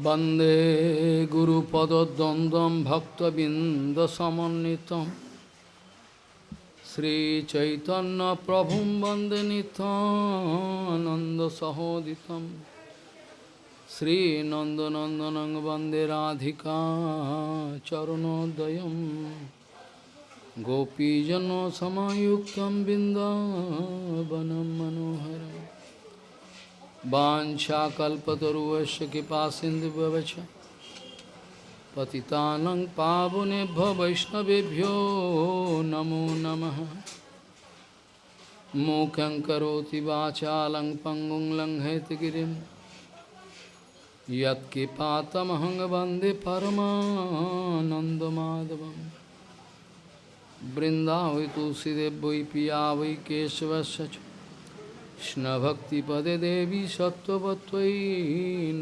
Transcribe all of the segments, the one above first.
वन्दे गुरुपदद्वन्द्वं भक्तबिन्दसमन्वितं श्रीचैतन्यप्रभुं वन्दे नितानन्दसहोदितं श्रीनन्दनन्दनं वन्दे राधिका चरणोदयं गोपीजनसमायुक्तं बिन्दावनं मनोहरम् वाशाकल्पतरुश कृपा सिंधुवच पतितानंग पावुनेभ्य वैष्णवेभ्यो नमो नमः। मूकं करोति वाचा लंग पंगुं लंघयतगिरिं यत्कृपातमहं वंदे परमानन्दमाधवं बृन्दा वै तुलसीदेव वै पिया वै केशवश्च কৃষ্ণভক্তিপদে দেবী সত্যবত্তৈ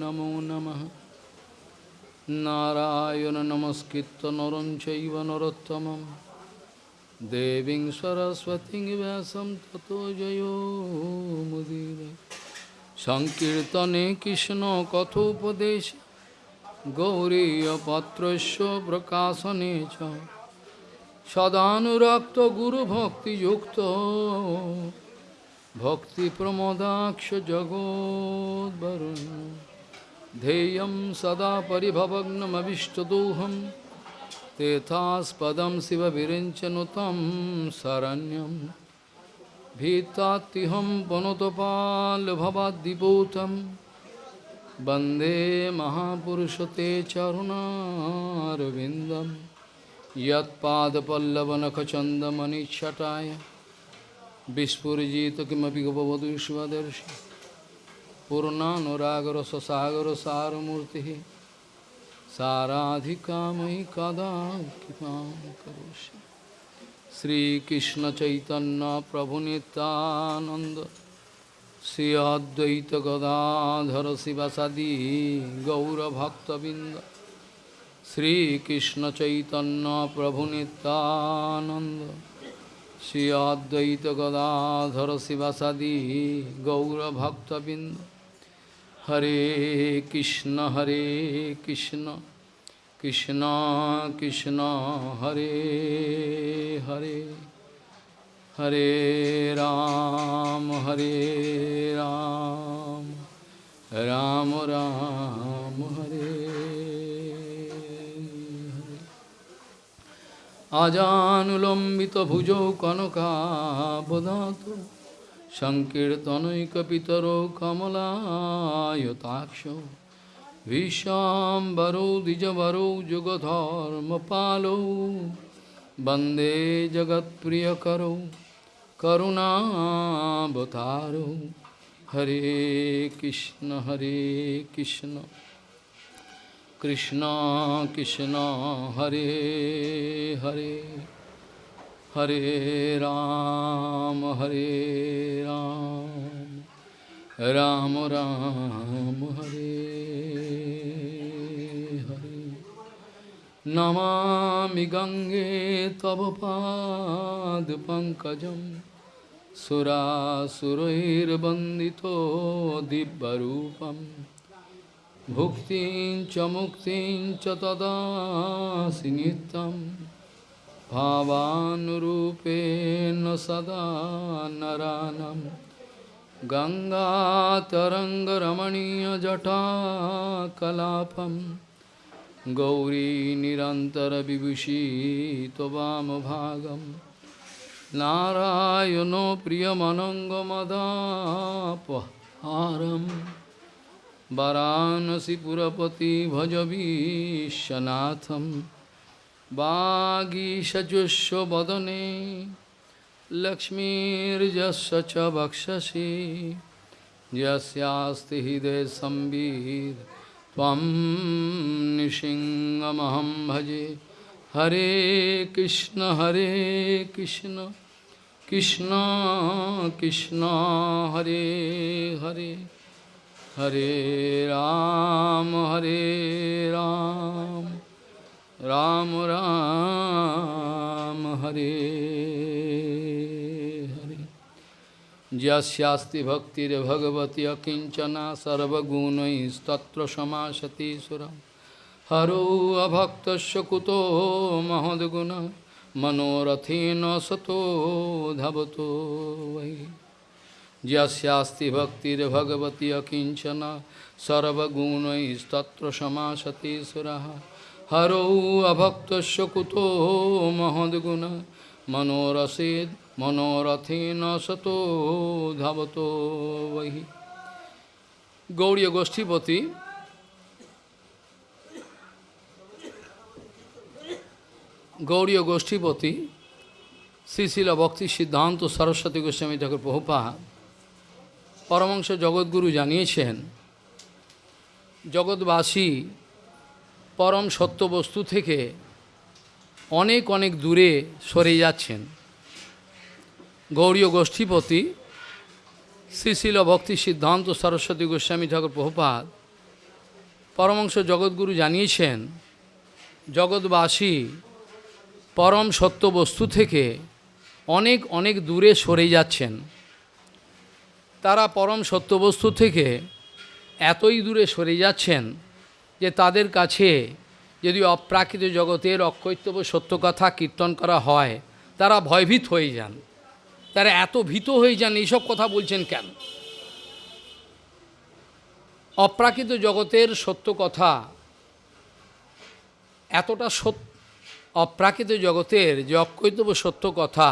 নমো নমঃ। নারায়ণ নমস্কৃত নরম চৈব নরোত্তমম। দেবীং সরস্বতী ব্যাসম তত জয়োমুদীর সংকীর্তনে কৃষ্ণ কথোপদেশ। গৌরীপত্রস্য প্রকাশনে চ। সদানুরক্ত গুরুভক্তিযুক্ত। भक्तिप्रमोदाक्षजगोद्वरुन् ध्येयं सदा परिभवग्नमविष्टदोहं तेथास्पदं शिवविरिञ्चनुतं शरण्यं भीतात्तिहं पुनतपाल्भवाद्दिपूतं वन्दे महापुरुषते चरुणारविन्दं यत्पादपल्लवनखचन्दमनिच्छटाय विस्फुजित किमपि गपवधूष्वदर्शि पूर्णानुरागरससागरसारमूर्तिः साराधिका मयि कदा कृपां करोषि श्रीकृष्णचैतन्यप्रभुनितानन्द Shri अद्वैतगदाधर शिवसदी गौरभक्तबिन्द श्रीकृष्णचैतन्यप्रभुनितानन्द Shri Advaita Gadadhara Sivasadi Gaura Bhakta Bindu Hare Krishna Hare Krishna Krishna Krishna Hare Hare Hare Ram Hare Ram Ram Ram Hare हरे আজানুলম্বিতভুজৌ কনকাবদাত সংকীর্তনৈকপিতরো কমলায়তাক্ষ ভীষ্মবরৌ দ্বিজবরৌ যুগধর্মপালৌ বন্দে জগৎপ্রিয়করৌ করুণাবতারৌ হরে কৃষ্ণ হরে Krishna. Krishna Krishna Hare Hare Hare Ram Hare Ram Ram Ram Hare Hare Namami Gange Tava Pad Pankajam Sura Surair Bandito Dibbarupam भुक्तिं च मुक्तिं च तदासि नित्यं भावानुरूपेण सदा नरानं। गङ्गातरङ्गरमणीयजटाकलापं गौरी निरन्तरविभूषी त्ववामभागं नारायणो प्रियमनङ्गमदापहारम् वाराणसीपुरपति भज विश्वनाथं वागीषजुष्वदने लक्ष्मीर्जस्य च वक्षसि यस्यास्ति हृदय संवीर त्वं निशिङ्गमहं भजे हरे कृष्ण हरे Krishna Krishna Krishna Hare Hare Hare Ram, Hare Ram, Ram Ram, Hare Hare. Jasyasti bhakti re bhagavati akinchana sarvagunai istatra samasati suram. Haru abhakta shakuto mahadguna manorathina sato dhavato vai. यस्यास्ति भक्तिर्भगवती अकिञ्चना सर्वगुणैस्तत्र समासति सुरः हरौ अभक्तस्य कुतो महद्गुण मनोरसेद् मनोरथेन सतो ধাবতো বহি গৌড়ীয় গোষ্ঠীপতি গৌড়ীয় গোষ্ঠীপতি শ্রীশিল ভক্তি সিদ্ধান্ত সরস্বতী গোস্বামী ঠাকুর প্রভুপা পরমাংশ জগৎগুরু জানিয়েছেন, জগৎবাসী পরম সত্য বস্তু থেকে অনেক অনেক দূরে সরে যাচ্ছেন। গৌরীয় গোষ্ঠীপতি শ্রীশিল ভক্তি সিদ্ধান্ত সরস্বতী গোস্বামী ঠাকুর প্রভুপাদ পরমাংশ জগৎগুরু জানিয়েছেন, জগৎবাসী পরম সত্য বস্তু থেকে অনেক অনেক দূরে সরে যাচ্ছেন। তারা পরম সত্য বস্তু থেকে এতই দূরে সরে যাচ্ছেন যে তাদের কাছে যদি অপ্রাকৃত জগতের অকৈতব্য সত্য কথা কীর্তন করা হয়, তারা ভয়ভীত হয়ে যান। তারা এত ভীত হয়ে যান, এইসব কথা বলছেন কেন? অপ্রাকৃত জগতের সত্য কথা এতটা সত্য, অপ্রাকৃত জগতের যে অকৈতব্য সত্য কথা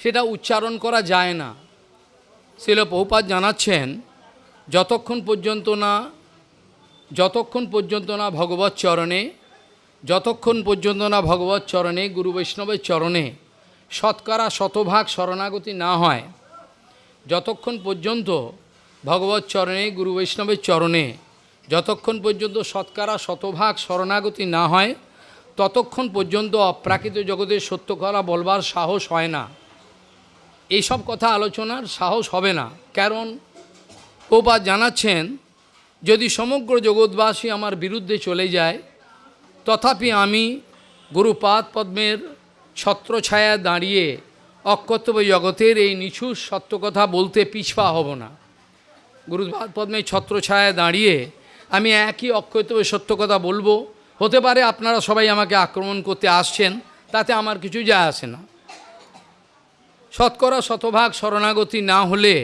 সেটা উচ্চারণ করা যায় না। শিল বহুপাত জানাচ্ছেন, যতক্ষণ পর্যন্ত না, যতক্ষণ পর্যন্ত না ভগবত চরণে, যতক্ষণ পর্যন্ত না ভগবত চরণে, গুরু বৈষ্ণবের চরণে শতকরা শতভাগ শরণাগতি না হয়, যতক্ষণ পর্যন্ত ভগবত চরণে, গুরু বৈষ্ণবের চরণে, যতক্ষণ পর্যন্ত শতকরা শতভাগ শরণাগতি না হয়, ততক্ষণ পর্যন্ত অপ্রাকৃত জগতের সত্য করা বলবার সাহস হয় না। এইসব কথা আলোচনার সাহস হবে না। কারণ ওপা জানাচ্ছেন, যদি সমগ্র জগৎবাসী আমার বিরুদ্ধে চলে যায়, তথাপি আমি গুরুপাদ পদ্মের ছত্রছায়া দাঁড়িয়ে অকর্তব্য জগতের এই নিছুর সত্য কথা বলতে পিছপা হব না। গুরুপাদ পদ্মের ছত্রছায়া দাঁড়িয়ে আমি একই অকর্তব্য সত্য কথা বলব। হতে পারে আপনারা সবাই আমাকে আক্রমণ করতে আসছেন, তাতে আমার কিছু যায় আসে না। শতকরা শতভাগ শরণাগতি না হলে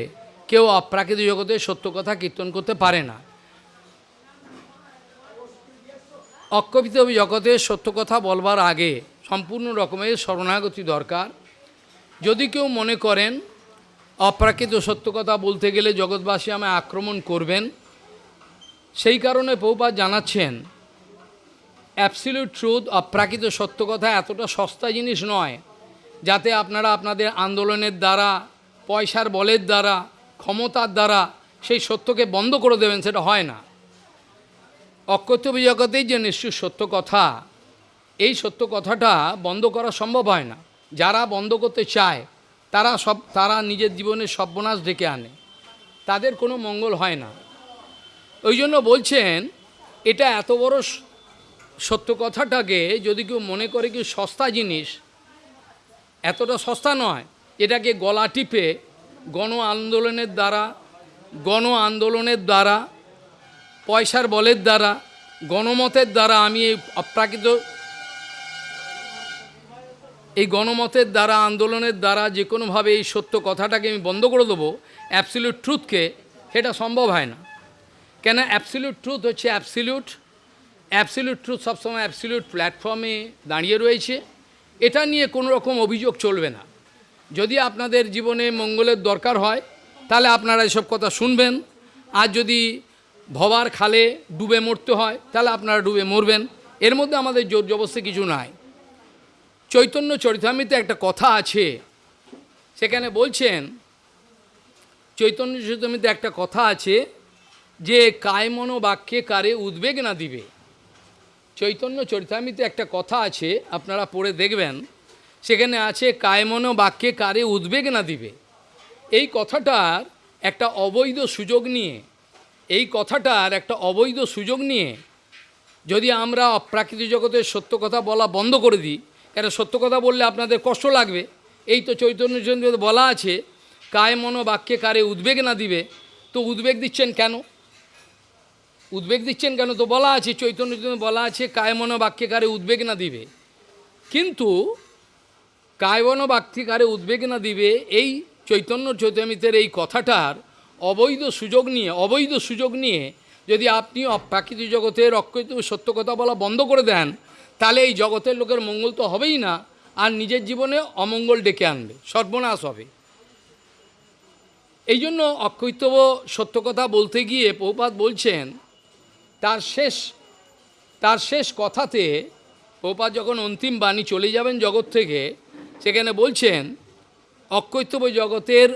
কেউ অপ্রাকৃত জগতে সত্য কথা কীর্তন করতে পারে না। অক্ষপিত জগতে সত্য কথা বলবার আগে সম্পূর্ণ রকমের শরণাগতি দরকার। যদি কেউ মনে করেন, অপ্রাকৃত সত্য কথা বলতে গেলে জগৎবাসী আমায় আক্রমণ করবেন, সেই কারণে পৌপাত জানাচ্ছেন অ্যাবসিলিউট ট্রুথ অপ্রাকৃত সত্য কথা এতটা সস্তা জিনিস নয়। যাতে আপনারা আপনাদের আন্দোলনের দ্বারা, পয়সার বলের দ্বারা, ক্ষমতার দ্বারা সেই সত্যকে বন্ধ করে দেবেন সেটা হয় না। অকর্তব্য জগতেই যে নিশ্চয় সত্য কথা, এই সত্য কথাটা বন্ধ করা সম্ভব হয় না। যারা বন্ধ করতে চায়, তারা সব, তারা নিজের জীবনে সর্বনাশ ডেকে আনে। তাদের কোনো মঙ্গল হয় না। ওই জন্য বলছেন, এটা এত বড় সত্য কথাটাকে যদি কেউ মনে করে কি সস্তা জিনিস এতটা সস্তা নয়। এটাকে গলা টিপে গণ আন্দোলনের দ্বারা, গণ আন্দোলনের দ্বারা, পয়সার বলের দ্বারা, গণমতের দ্বারা আমি এই অপ্রাকৃত এই গণমতের দ্বারা, আন্দোলনের দ্বারা যে কোনোভাবে এই সত্য কথাটাকে আমি বন্ধ করে দেবো অ্যাবসিলিউট ট্রুথকে সেটা সম্ভব হয় না। কেন অ্যাবসিলিউট ট্রুথ হচ্ছে অ্যাবসিলিউট অ্যাবসিলিউট ট্রুথ সবসময় অ্যাবসিলিউট প্ল্যাটফর্মে দাঁড়িয়ে রয়েছে। এটা নিয়ে কোনো রকম অভিযোগ চলবে না। যদি আপনাদের জীবনে মঙ্গলের দরকার হয়, তাহলে আপনারা এসব কথা শুনবেন। আর যদি ভবার খালে ডুবে মরতে হয়, তাহলে আপনারা ডুবে মরবেন। এর মধ্যে আমাদের জোর জবস্তি কিছু নাই। চৈতন্য চরিতামিতে একটা কথা আছে। সেখানে বলছেন, চৈতন্য চরিতামিতে একটা কথা আছে যে কায়মনো বাক্যে কারে উদ্বেগ না দিবে? চৈতন্য চরিতামিতে একটা কথা আছে, আপনারা পড়ে দেখবেন। সেখানে আছে, কায়মন বাক্যে কারে উদ্বেগ না দিবে? এই কথাটার একটা অবৈধ সুযোগ নিয়ে, এই কথাটার একটা অবৈধ সুযোগ নিয়ে যদি আমরা অপ্রাকৃত জগতের সত্য কথা বলা বন্ধ করে দিই, কেন সত্য কথা বললে আপনাদের কষ্ট লাগবে? এই তো চৈতন্য বলা আছে কায় মনো বাক্যে কারে উদ্বেগ না দিবে? তো উদ্বেগ দিচ্ছেন কেন? উদ্বেগ দিচ্ছেন কেন? তো বলা আছে চৈতন্য চৈতন্য বলা আছে কায় মনো বাক্যে কারে উদ্বেগ না দিবে। কিন্তু কায়বন বাক্যিকারে উদ্বেগ না দিবে, এই চৈতন্য চৈতমিতের এই কথাটার অবৈধ সুযোগ নিয়ে, অবৈধ সুযোগ নিয়ে যদি আপনি প্রাকৃতিক জগতের অকৃত সত্য কথা বলা বন্ধ করে দেন, তাহলে এই জগতের লোকের মঙ্গল তো হবেই না, আর নিজের জীবনে অমঙ্গল ডেকে আনবে, সর্বনাশ হবে। এই জন্য অকৈতব সত্য কথা বলতে গিয়ে পৌপাত বলছেন তার শেষ তার শেষ কথাতে পৌপাত যখন অন্তিম বাণী চলে যাবেন জগৎ থেকে, সেখানে বলছেন অকৈতব জগতের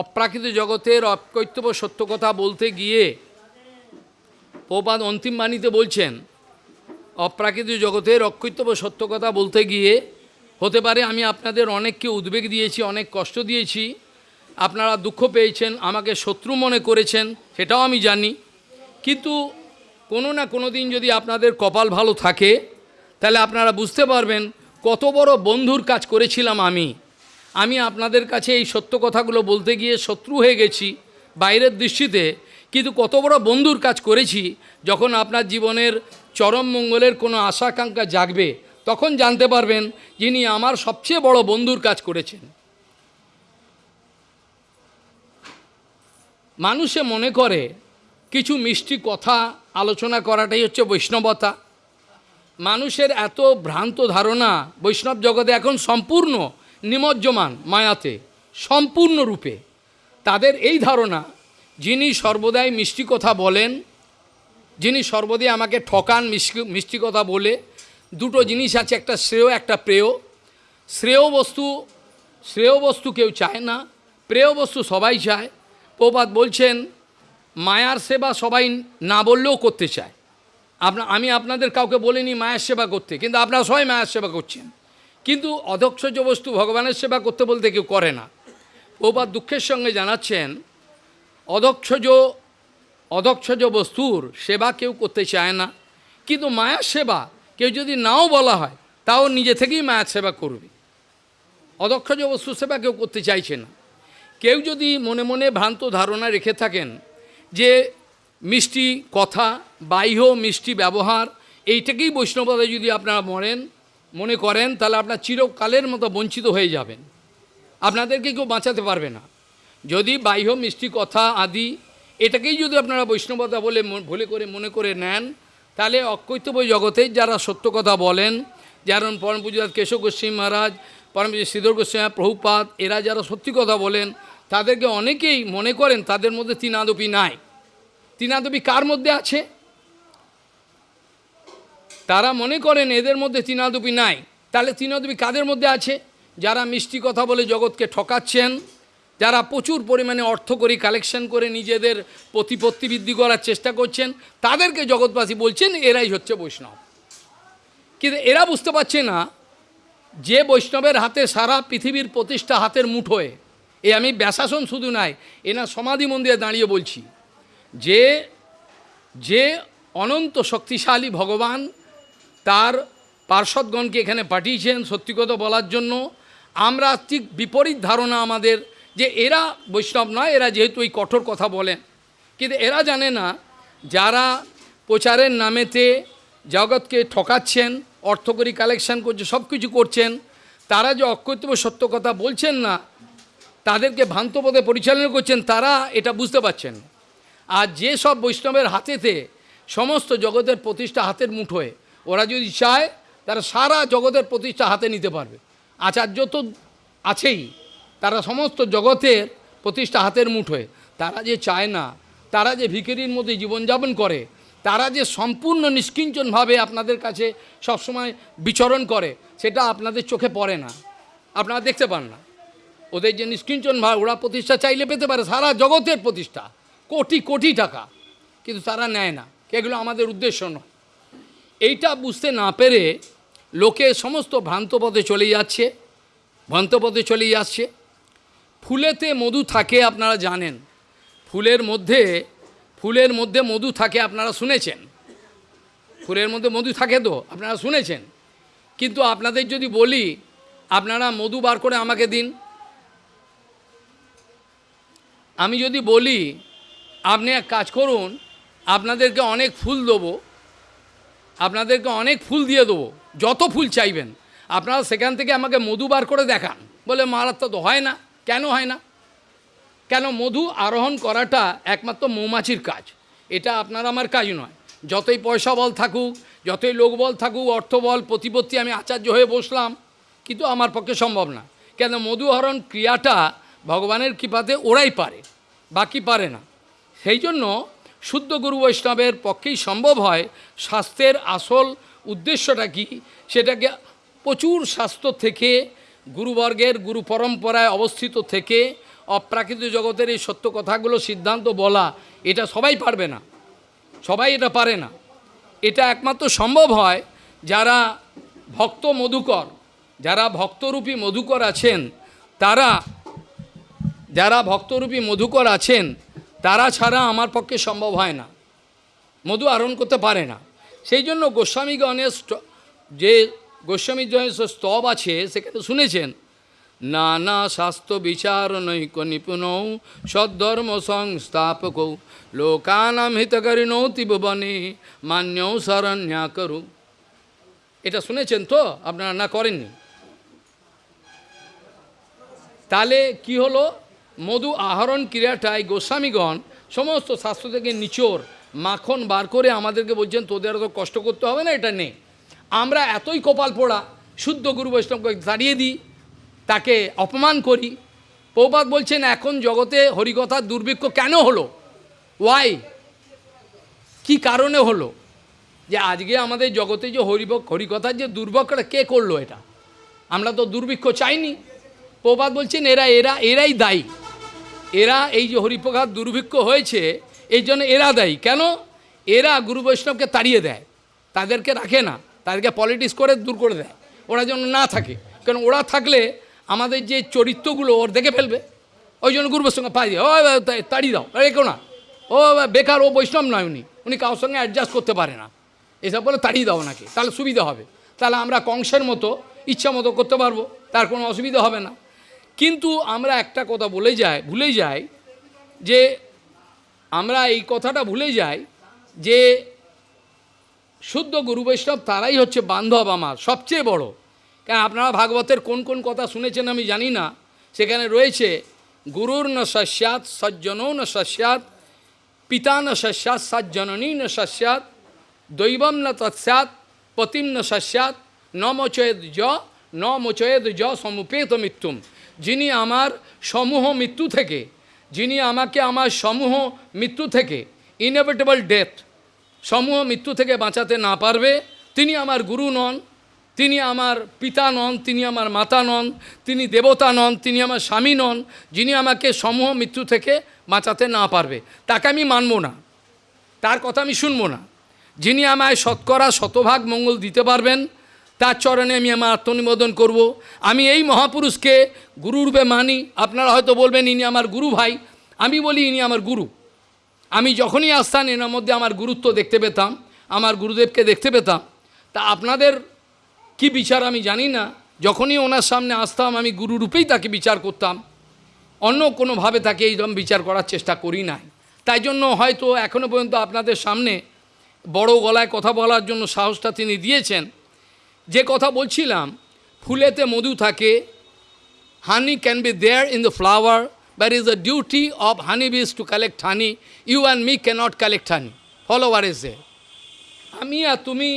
অপ্রাকৃত জগতের অকৈতব সত্য কথা বলতে গিয়ে পৌপাত অন্তিম বাণীতে বলছেন, অপ্রাকৃত জগতের অকৈতব সত্য কথা বলতে গিয়ে হতে পারে আমি আপনাদের অনেককে উদ্বেগ দিয়েছি, অনেক কষ্ট দিয়েছি, আপনারা দুঃখ পেয়েছেন, আমাকে শত্রু মনে করেছেন, সেটাও আমি জানি। কিন্তু কোনো না কোনো দিন যদি আপনাদের কপাল ভালো থাকে, তাহলে আপনারা বুঝতে পারবেন কত বড় বন্ধুর কাজ করেছিলাম আমি। আমি আপনাদের কাছে এই সত্য কথাগুলো বলতে গিয়ে শত্রু হয়ে গেছি বাইরের দৃষ্টিতে, কিন্তু কত বড় বন্ধুর কাজ করেছি যখন আপনার জীবনের চরম মঙ্গলের কোনো আশাকাঙ্ক্ষা জাগবে, তখন জানতে পারবেন যিনি আমার সবচেয়ে বড় বন্ধুর কাজ করেছেন। মানুষে মনে করে কিছু মিষ্টি কথা আলোচনা করাটাই হচ্ছে বৈষ্ণবতা। মানুষের এত ভ্রান্ত ধারণা বৈষ্ণব জগতে এখন সম্পূর্ণ নিমজ্জমান মায়াতে সম্পূর্ণরূপে তাদের এই ধারণা, যিনি সর্বদাই মিষ্টি কথা বলেন, যিনি সর্বদাই আমাকে ঠকান মিষ্টি মিষ্টি কথা বলে, দুটো জিনিস আছে, একটা শ্রেয়, একটা প্রেয়। শ্রেয় বস্তু শ্রেয় বস্তু কেউ চায় না, প্রেয় বস্তু সবাই চায়। প্রপাত বলছেন মায়ার সেবা সবাই না বললেও করতে চায়। আপনা, আমি আপনাদের কাউকে বলিনি মায়ের সেবা করতে, কিন্তু আপনারা সবাই মায়ের সেবা করছেন। কিন্তু অধক্ষজ বস্তু ভগবানের সেবা করতে বলতে কেউ করে না। প্রপাত দুঃখের সঙ্গে জানাচ্ছেন অধক্ষজ অধক্ষজ বস্তুর সেবা কেউ করতে চায় না, কিন্তু মায়ার সেবা কেউ যদি নাও বলা হয়, তাও নিজে থেকেই মায়ার সেবা করবে। অদক্ষজ বস্তু সেবা কেউ করতে চাইছে না। কেউ যদি মনে মনে ভ্রান্ত ধারণা রেখে থাকেন যে মিষ্টি কথা, বাহ্য মিষ্টি ব্যবহার, এইটাকেই বৈষ্ণবতা যদি আপনারা মরেন, মনে করেন, তাহলে আপনার চিরকালের মতো বঞ্চিত হয়ে যাবেন। আপনাদেরকে কেউ বাঁচাতে পারবে না। যদি বাহ্য মিষ্টি কথা আদি, এটাকেই যদি আপনারা বৈষ্ণবতা বলে ভুলে করে, মনে করে নেন, তাহলে অকৈতব্য জগতে যারা সত্য কথা বলেন, যেমন পরম পূজাত কেশব গোস্বামী মহারাজ পরম শ্রীধর গোস্বামী প্রভুপাত এরা যারা সত্যি কথা বলেন তাদেরকে অনেকেই মনে করেন তাদের মধ্যে তিনাদপি নাই। তিনাদপি কার মধ্যে আছে? তারা মনে করেন এদের মধ্যে তিনাদপি নাই। তাহলে তিনাদপি কাদের মধ্যে আছে? যারা মিষ্টি কথা বলে জগৎকে ঠকাচ্ছেন, যারা প্রচুর পরিমাণে অর্থ করি কালেকশন করে নিজেদের প্রতিপত্তি বৃদ্ধি করার চেষ্টা করছেন, তাদেরকে জগৎবাসী বলছেন এরাই হচ্ছে বৈষ্ণব। কিন্তু এরা বুঝতে পারছে না যে বৈষ্ণবের হাতে সারা পৃথিবীর প্রতিষ্ঠা হাতের মুঠোয় এ আমি ব্যাসাসন শুধু নাই এনার সমাধি মন্দিরে দাঁড়িয়ে বলছি। যে যে অনন্ত শক্তিশালী ভগবান তার পার্শ্বদগণকে এখানে পাঠিয়েছেন সত্যি কথা বলার জন্য, আমরা ঠিক বিপরীত ধারণা আমাদের যে এরা বৈষ্ণব নয়, এরা যেহেতু এই কঠোর কথা বলেন। কিন্তু এরা জানে না, যারা প্রচারের নামেতে জগৎকে ঠকাচ্ছেন, অর্থকরী কালেকশন করছে সব কিছু করছেন, তারা যে অকৈতব্য সত্য কথা বলছেন না তাদেরকে ভ্রান্ত পথে পরিচালনা করছেন, তারা এটা বুঝতে পারছেন। আর যে সব বৈষ্ণবের হাতেতে সমস্ত জগতের প্রতিষ্ঠা হাতের মুঠোয়, ওরা যদি চায়, তারা সারা জগতের প্রতিষ্ঠা হাতে নিতে পারবে। আচার্য তো আছেই, তারা সমস্ত জগতের প্রতিষ্ঠা হাতের মুঠোয়। তারা যে চায় না, তারা যে ভিখারির মধ্যে জীবনযাপন করে, তারা যে সম্পূর্ণ নিষ্কিঞ্চনভাবে আপনাদের কাছে সবসময় বিচরণ করে, সেটা আপনাদের চোখে পড়ে না। আপনারা দেখতে পান না। ওদের যে নিষ্কিঞ্চন ভাব ওরা প্রতিষ্ঠা চাইলে পেতে পারে, সারা জগতের প্রতিষ্ঠা। কোটি কোটি টাকা। কিন্তু তারা নেয় না। এগুলো আমাদের উদ্দেশ্য নয়। এইটা বুঝতে না পেরে লোকে সমস্ত ভ্রান্ত পথে চলে যাচ্ছে ভ্রান্ত পথে চলে যাচ্ছে। ফুলেতে মধু থাকে, আপনারা জানেন। ফুলের মধ্যে ফুলের মধ্যে মধু থাকে, আপনারা শুনেছেন। ফুলের মধ্যে মধু থাকে তো, আপনারা শুনেছেন। কিন্তু আপনাদের যদি বলি, আপনারা মধু বার করে আমাকে দিন। আমি যদি বলি, আপনি এক কাজ করুন, আপনাদেরকে অনেক ফুল দেবো, আপনাদেরকে অনেক ফুল দিয়ে দেবো, যত ফুল চাইবেন। আপনারা সেখান থেকে আমাকে মধু বার করে দেখান। বলে, মারাত্মক তো হয় না। কেন হয় না? কেন মধু আরোহণ করাটা একমাত্র মৌমাছির কাজ। এটা আপনার আমার কাজ নয়। যতই পয়সা বল থাকুক, যতই লোক বল থাকুক, অর্থ বল, প্রতিপত্তি, আমি আচার্য হয়ে বসলাম। কিন্তু আমার পক্ষে সম্ভব না। কেন মধু আহরণ ক্রিয়াটা ভগবানের কৃপাতে ওরাই পারে, বাকি পারে না। সেই জন্য শুদ্ধ গুরু বৈষ্ণবের পক্ষেই সম্ভব হয় স্বাস্থ্যের আসল উদ্দেশ্যটা কি, সেটাকে প্রচুর স্বাস্থ্য থেকে, গুরুবর্গের গুরু পরম্পরায় অবস্থিত থেকে, অপ্রাকৃত জগতের এই সত্য কথাগুলো সিদ্ধান্ত বলা, এটা সবাই পারবে না, সবাই এটা পারে না। এটা একমাত্র সম্ভব হয় যারা ভক্ত মধুকর, যারা ভক্তরূপী মধুকর আছেন, তারা যারা ভক্তরূপী মধুকর আছেন, তারা ছাড়া আমার পক্ষে সম্ভব হয় না। মধু আরোহণ করতে পারে না। সেই জন্য গোস্বামীগণের যে গোস্বামীগণের যে স্তব আছে, সেখানে শুনেছেন, নানা শাস্ত্র বিচার নৈক নিপুণ, সদ্ধর্ম সংস্থাপক, লোকানাম হিতকারিণৌ তীবনে মান্যৌ শরণ্যা করু। এটা শুনেছেন তো? আপনারা না করেননি? তাহলে কি হলো? মধু আহরণ ক্রিয়াটাই গোস্বামীগণ সমস্ত শাস্ত্র থেকে নিচোর মাখন বার করে আমাদেরকে বলছেন, তোদের তো কষ্ট করতে হবে না, এটা নেই আমরা এতই কপাল পোড়া, শুদ্ধ গুরু বৈষ্ণবকে তাড়িয়ে দিই, তাকে অপমান করি। পৌপাত বলছেন, এখন জগতে হরিকথার দুর্ভিক্ষ কেন হলো? ওয়াই কি কারণে হলো? যে আজকে আমাদের জগতে যে হরিভ হরিকথার যে দুর্ভিক্ষটা কে করল এটা? আমরা তো দুর্ভিক্ষ চাইনি। প্রবাদ বলছেন, এরা এরা, এরাই দায়ী। এরা এই যে হরিপ্রকার দুর্ভিক্ষ হয়েছে এই জন্য এরা দায়ী। কেন? এরা গুরু বৈষ্ণবকে তাড়িয়ে দেয়। তাদেরকে রাখে না। তাদেরকে পলিটিক্স করে দূর করে দেয়। ওরা যেন না থাকে। কারণ ওরা থাকলে আমাদের যে চরিত্রগুলো ওর দেখে ফেলবে। ওই জন্য গুরু বৈষ্ণব পাই ও তাড়িয়ে দাও। রেখো না। ও বেকার, ও বৈষ্ণব নয় উনি। উনি কারোর সঙ্গে অ্যাডজাস্ট করতে পারে না। এসব বলে তাড়িয়ে দাও নাকি তাহলে সুবিধা হবে। তাহলে আমরা কংসের মতো, ইচ্ছা মতো করতে পারব। তার কোনো অসুবিধা হবে না। কিন্তু আমরা একটা কথা বলে যাই, ভুলে যাই যে আমরা এই কথাটা ভুলে যাই যে শুদ্ধ গুরু বৈষ্ণব তারাই হচ্ছে বান্ধব আমার, সবচেয়ে বড়। কারণ আপনারা ভাগবতের কোন কোন কথা শুনেছেন আমি জানি না। সেখানে রয়েছে, গুরুর ন সস্যাৎ সজ্জনও ন সস্যাৎ, পিতা ন সস্যাৎ, সজ্জননী ন সস্যাৎ, দৈবম ন তৎস্যাৎ পতিম ন সস্যাৎ ন মোচয়েদ য ন মোচয়েদ য সমুপেত মৃত্যুম যিনি আমার সমূহ মৃত্যু থেকে, যিনি আমাকে আমার সমূহ মৃত্যু থেকে ইনএভিটেবল ডেথ সমূহ মৃত্যু থেকে বাঁচাতে না পারবে, তিনি আমার গুরু নন, তিনি আমার পিতা নন, তিনি আমার মাতা নন, তিনি দেবতা নন, তিনি আমার স্বামী নন, যিনি আমাকে সমূহ মৃত্যু থেকে বাঁচাতে না পারবে। তাকে আমি মানব না। তার কথা আমি শুনব না। যিনি আমায় শতকরা, শতভাগ মঙ্গল দিতে পারবেন তার চরণে আমি আমার আত্মনিবেদন করব। আমি এই মহাপুরুষকে গুরুরূপে মানি। আপনারা হয়তো বলবেন, ইনি আমার গুরু ভাই। আমি বলি, ইনি আমার গুরু। আমি যখনই আসতাম এনার মধ্যে আমার গুরুত্ব দেখতে পেতাম, আমার গুরুদেবকে দেখতে পেতাম। তা আপনাদের কি বিচার আমি জানি না। যখনই ওনার সামনে আসতাম, আমি গুরুরূপেই তাকে বিচার করতাম। অন্য কোনোভাবে তাকে এইরকম বিচার করার চেষ্টা করি নাই। তাই জন্য হয়তো এখনও পর্যন্ত আপনাদের সামনে বড় গলায় কথা বলার জন্য সাহসটা তিনি দিয়েছেন। যে কথা বলছিলাম, ফুলেতে মধু থাকে honey can be there in the flower but is the duty of honey bees to collect honey you and me cannot collect honey follower এসে আমি আর তুমি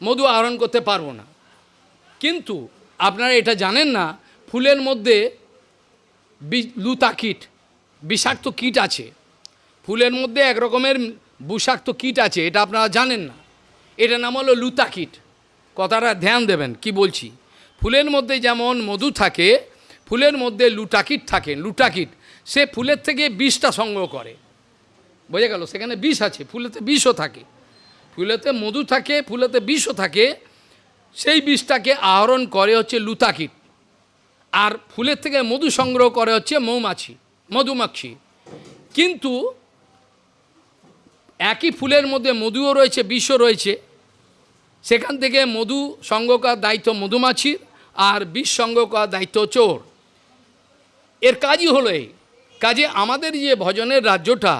মধু আহরণ করতে পারব না। কিন্তু আপনারা এটা জানেন না, ফুলের মধ্যে লুতা কীট, বিষাক্ত কীট আছে। ফুলের মধ্যে একরকমের বিষাক্ত কীট আছে, এটা আপনারা জানেন না। এটা নাম হলো লুতা কীট। কথাটা ধ্যান দেবেন, কি বলছি? ফুলের মধ্যে যেমন মধু থাকে, ফুলের মধ্যে লুটাকিট থাকে, লুটাকিট, সে ফুলের থেকে বিষটা সংগ্রহ করে। বোঝা গেল? সেখানে বিষ আছে, ফুলেতে বিষও থাকে। ফুলেতে মধু থাকে, ফুলেতে বিষও থাকে, সেই বিষটাকে আহরণ করে হচ্ছে লুতাকিট আর ফুলের থেকে মধু সংগ্রহ করে হচ্ছে মৌমাছি মধুমাছি কিন্তু একই ফুলের মধ্যে মধুও রয়েছে, বিষও রয়েছে সেখান থেকে মধু সংগ্রহ দায়িত্ব মধুমাছির আর বিষ সংগ্রহ দায়িত্ব চোর। এর কাজই হলো এই। কাজে আমাদের যে ভজনের রাজ্যটা,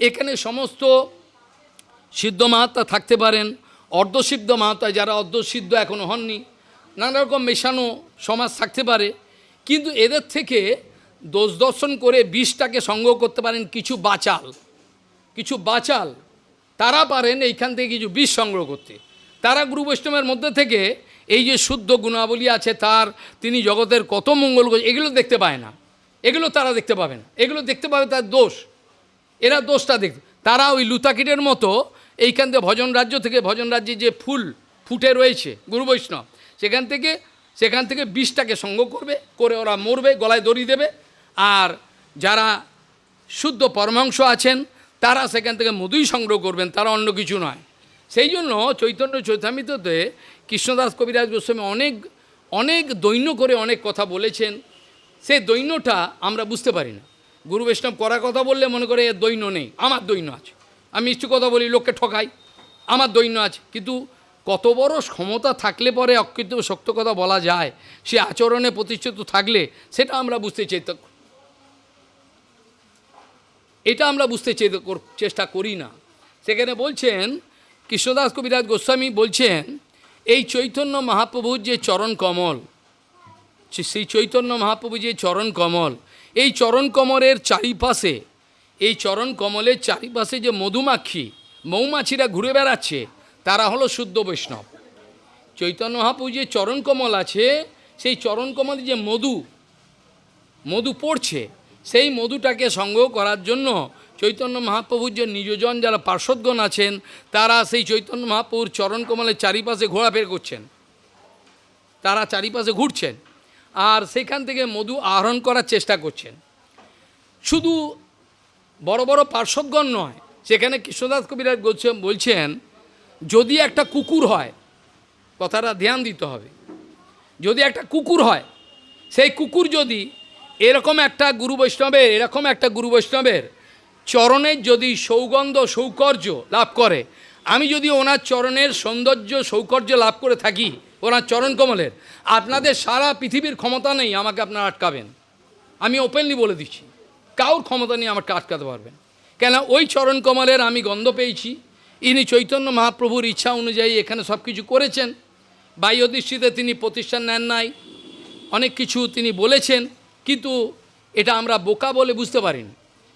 এখানে সমস্ত সিদ্ধ মাহাত্মা থাকতে পারেন, অর্ধসিদ্ধ মাহাত্মা, যারা অর্ধসিদ্ধ এখনও হননি নানা রকম মেশানো সমাজ থাকতে পারে। কিন্তু এদের থেকে দোষ দর্শন করে বিষটাকে সংগ্রহ করতে পারেন কিছু বাচাল। কিছু বাচাল, তারা পারেন এইখান থেকে কিছু বিষ সংগ্রহ করতে। তারা গুরু বৈষ্ণবের মধ্যে থেকে এই যে শুদ্ধ গুণাবলী আছে তার, তিনি জগতের কত মঙ্গল এগুলো দেখতে পায় না। এগুলো তারা দেখতে পাবে না। এগুলো দেখতে পাবে তার দোষ। এরা দোষটা দেখ, তারা ওই লুতাকিটের মতো এইখান থেকে ভজন রাজ্য থেকে ভজন রাজ্যে যে ফুল ফুটে রয়েছে গুরু বৈষ্ণব, সেখান থেকে সেখান থেকে বিষটাকে সঙ্গ করবে, করে ওরা মরবে, গলায় দড়ি দেবে। আর যারা শুদ্ধ পরমাংশ আছেন, তারা সেখান থেকে মধুই সংগ্রহ করবেন, তারা অন্য কিছু নয়। সেই জন্য চৈতন্য চৈতামিততে কৃষ্ণদাস কবিরাজ গোস্বামী অনেক অনেক দৈন্য করে অনেক কথা বলেছেন। সেই দৈন্যটা আমরা বুঝতে পারি না। গুরু বৈষ্ণব করা কথা বললে মনে করে এর দৈন্য নেই, আমার দৈন্য আছে। আমি মিষ্টি কথা বলি, লোককে ঠকাই, আমার দৈন্য আছে। কিন্তু কত বড় ক্ষমতা থাকলে পরে অকৃত শক্ত কথা বলা যায়, সে আচরণে প্রতিষ্ঠিত থাকলে সেটা আমরা বুঝতে চাই এটা আমরা বুঝতে চেষ্টা করি না। সেখানে বলছেন কৃষ্ণদাস কবিরাজ গোস্বামী বলছেন, এই চৈতন্য মহাপ্রভুর যে চরণ কমল সেই চৈতন্য মহাপ্রভু যে চরণ কমল, এই চরণ কমলের চারিপাশে, এই চরণ কমলের চারিপাশে যে মধুমাক্ষী, মৌমাছিরা ঘুরে বেড়াচ্ছে, তারা হলো শুদ্ধ বৈষ্ণব। চৈতন্য মহাপ্রভু যে চরণ কমল আছে, সেই চরণ কমলে যে মধু মধু পড়ছে, সেই মধুটাকে সংগ্রহ করার জন্য চৈতন্য মহাপ্রভুর যে নিজজন যারা পার্শ্বদগণ আছেন, তারা সেই চৈতন্য মহাপ্রভুর চরণ কমলের চারিপাশে ঘোরাফের করছেন। তারা চারিপাশে ঘুরছেন আর সেখান থেকে মধু আহরণ করার চেষ্টা করছেন। শুধু বড় বড় পার্শ্বদগণ নয়, সেখানে কৃষ্ণদাস কবিরাজ বলছেন, যদি একটা কুকুর হয়, কথাটা ধ্যান দিতে হবে, যদি একটা কুকুর হয়, সেই কুকুর যদি এরকম একটা গুরু বৈষ্ণবের, এরকম একটা গুরু বৈষ্ণবের চরণের যদি সৌগন্ধ, সৌকর্য লাভ করে, আমি যদি ওনার চরণের সৌন্দর্য, সৌকর্য লাভ করে থাকি, ওনার চরণ কমলের, আপনাদের সারা পৃথিবীর ক্ষমতা নেই আমাকে আপনারা আটকাবেন। আমি ওপেনলি বলে দিচ্ছি, কাউর ক্ষমতা নেই আমাকে আটকাতে পারবেন। কেন ওই চরণ কমলের আমি গন্ধ পেয়েছি, ইনি চৈতন্য মহাপ্রভুর ইচ্ছা অনুযায়ী এখানে সব কিছু করেছেন। বাহ্য দৃষ্টিতে তিনি প্রতিষ্ঠান নেন নাই, অনেক কিছু তিনি বলেছেন, কিন্তু এটা আমরা বোকা বলে বুঝতে পারিনি।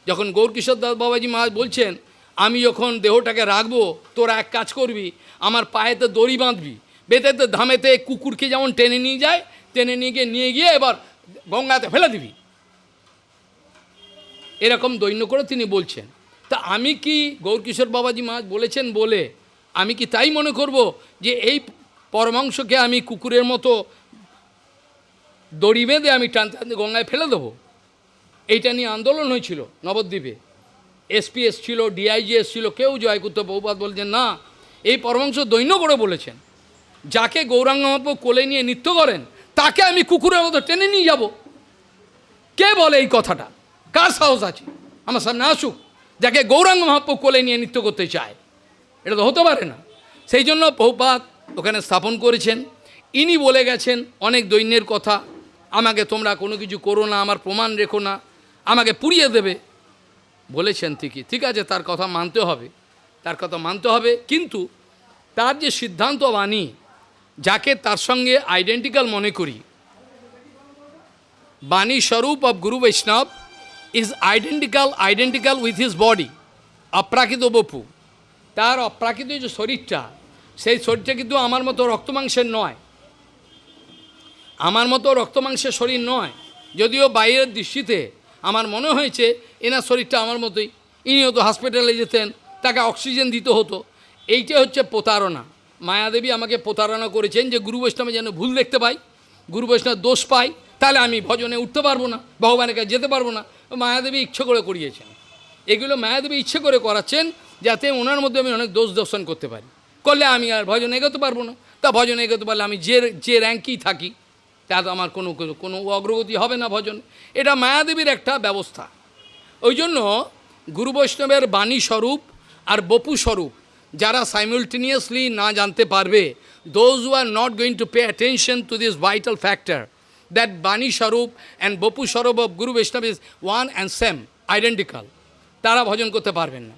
যখন গৌরকিশোর দাস বাবাজি মহারাজ বলছেন, আমি যখন দেহটাকে রাখব, তোরা এক কাজ করবি, আমার পায়েতে দড়ি বাঁধবি, বেতেতে ধামেতে কুকুরকে যেমন টেনে নিয়ে যায়, টেনে নিয়ে গিয়ে নিয়ে গিয়ে এবার গঙ্গাতে ফেলে দিবি। এরকম দৈন্য করে তিনি বলছেন। তা আমি কি গৌরকিশোর বাবাজি মহারাজ বলেছেন বলে আমি কি তাই মনে করব যে এই পরমাংশকে আমি কুকুরের মতো দড়ি বেঁধে আমি টানতে গঙ্গায় ফেলে দেবো? এইটা নিয়ে আন্দোলন হয়েছিল নবদ্বীপে। এসপি ছিল ডিআইজি ছিল কেউ জয় করতে বহুপাত বলছেন, না, এই পরমাংশ দৈন্য করে বলেছেন। যাকে গৌরাঙ্গ কোলে নিয়ে নৃত্য করেন, তাকে আমি কুকুরের মতো টেনে নিয়ে যাব। কে বলে এই কথাটা? কার সাহস আছে? আমার সামনে আসুক। যাকে গৌরাঙ্গ মহাপ্রভু কোলে নিয়ে নৃত্য করতে চায়। এটা তো হতে পারে না। সেই জন্য বহুপাত ওখানে স্থাপন করেছেন। ইনি বলে গেছেন, অনেক দৈন্যের কথা। আমাকে তোমরা কোনো কিছু করো না, আমার প্রমাণ রেখো না। আমাকে পুড়িয়ে দেবে। বলেছেন ঠিকই। ঠিক আছে, তার কথা মানতে হবে। তার কথা মানতে হবে। কিন্তু তার যে সিদ্ধান্ত বাণী যাকে তার সঙ্গে আইডেন্টিক্যাল মনে করি, বাণী স্বরূপ of guru Vaishnava is identical identical with his body অপ্রাকৃত বপু তার অপ্রাকৃত যে শরীরটা, সেই শরীরটা কিন্তু আমার মতো রক্তমাংসের নয়। আমার মতো রক্তমাংসের শরীর নয়। যদিও বাইরের দৃষ্টিতে আমার মনে হয়েছে এনার শরীরটা আমার মতোই। ইনিও তো হসপিটালে যেতেন, তাকে অক্সিজেন দিতে হতো। এইটা হচ্ছে প্রতারণা। মায়াদেবী আমাকে প্রতারণা করেছেন যে গুরু বৈষ্ণবে যেন ভুল দেখতে পাই গুরু বৈষ্ণব দোষ পাই তাহলে আমি ভজনে উঠতে পারব না, ভগবানের কাছে যেতে পারব না। মায়াদেবী ইচ্ছে করে করিয়েছেন। এগুলো মায়াদেবী ইচ্ছে করে করাচ্ছেন যাতে ওনার মধ্যে আমি অনেক দোষ দর্শন করতে পারি। করলে আমি আর ভজন এগোতে পারব না। তা ভজন এগোতে পারলে আমি যে যে র্যাঙ্কেই থাকি তাতে আমার কোনো কোনো- অগ্রগতি হবে না ভজন। এটা মায়াদেবীর একটা ব্যবস্থা। ওই জন্য গুরু বৈষ্ণবের বাণী স্বরূপ আর বপু স্বরূপ, যারা সাইমultaneously না জানতে পারবে those who are not going to pay attention to this vital factor that বাণী স্বরূপ অ্যান্ড বপু স্বরূপ of guru Vaishnava is one and same identical তারা ভজন করতে পারবেন না।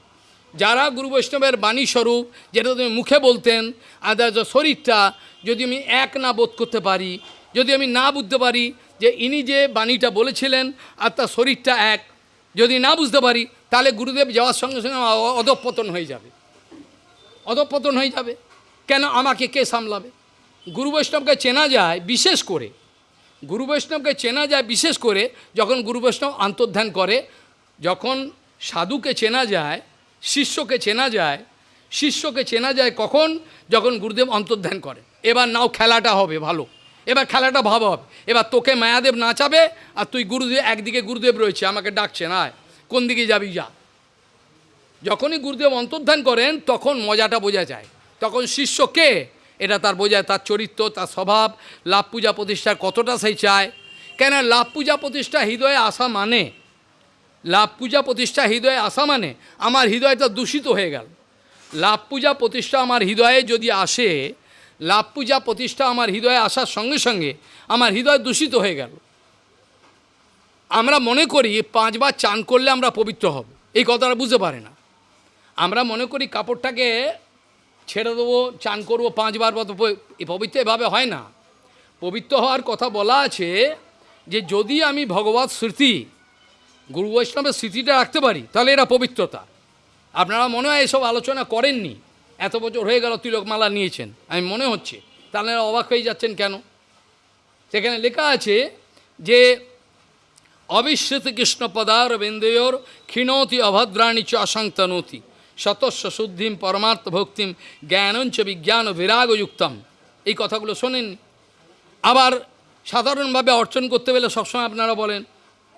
যারা গুরু বৈষ্ণবের বাণী স্বরূপ, যেটা তুমি মুখে বলতেন, আর শরীরটা, যদি আমি এক না বোধ করতে পারি যদি আমি না বুঝতে পারি যে ইনি যে বাণীটা বলেছিলেন আর তার শরীরটা এক, যদি না বুঝতে পারি, তাহলে গুরুদেব যাওয়ার সঙ্গে সঙ্গে অধঃপতন হয়ে যাবে। অধঃপতন হয়ে যাবে। কেন? আমাকে কে সামলাবে? গুরু বৈষ্ণবকে চেনা যায় বিশেষ করে। গুরু বৈষ্ণবকে চেনা যায় বিশেষ করে যখন গুরু বৈষ্ণব আন্তর্ধান করে, যখন সাধুকে চেনা যায়, শিষ্যকে চেনা যায়, শিষ্যকে চেনা যায় কখন? যখন গুরুদেব অন্তর্ধান করে। এবার নাও খেলাটা হবে ভালো। এবার খেলাটা ভালো হবে এবার তোকে মায়াদেব নাচাবে আর তুই গুরুদেব, একদিকে গুরুদেব রয়েছে, আমাকে ডাকছে না কোন দিকে যাবি, যা। যখনই গুরুদেব অন্তর্ধান করেন, তখন মজাটা বোঝা যায়। তখন শিষ্য কে? এটা তার বোঝায়, তার চরিত্র, তার স্বভাব, লাভ পূজা প্রতিষ্ঠার কতটা সেই চায়। কেন লাভ পূজা প্রতিষ্ঠা হৃদয়ে আসা মানে। লাভ পূজা প্রতিষ্ঠা হৃদয়ে আসা মানে আমার হৃদয়টা দূষিত হয়ে গেল। লাভ পূজা প্রতিষ্ঠা আমার হৃদয়ে যদি আসে লাভ পূজা প্রতিষ্ঠা আমার হৃদয়ে আসার সঙ্গে সঙ্গে আমার হৃদয় দূষিত হয়ে গেল। আমরা মনে করি পাঁচবার চান করলে আমরা পবিত্র হব। এই কথাটা বুঝতে পারে না। আমরা মনে করি কাপড়টাকে ছেড়ে দেবো, চান করব পাঁচবার মতো পবিত্র এভাবে হয় না। পবিত্র হওয়ার কথা বলা আছে যে যদি আমি ভগবত স্মৃতি, গুরু বৈষ্ণবের স্মৃতিটা রাখতে পারি, তাহলে এটা পবিত্রতা। আপনারা মনে হয় এসব আলোচনা করেননি। এত বছর হয়ে গেল তিলকমালা নিয়েছেন। আমি মনে হচ্ছে তাহলে অবাক হয়ে যাচ্ছেন কেন? সেখানে লেখা আছে যে অবিশ্রুত কৃষ্ণ পদার বিন্দুয়োর ক্ষীণতি অভদ্রাণী চ অসংতনতি শতস্ব শুদ্ধিম পরমার্থ ভক্তিম জ্ঞানঞ্চ বিজ্ঞান বিরাগযুক্তম। এই কথাগুলো শোনেননি। আবার সাধারণভাবে অর্চন করতে গেলে সবসময় আপনারা বলেন,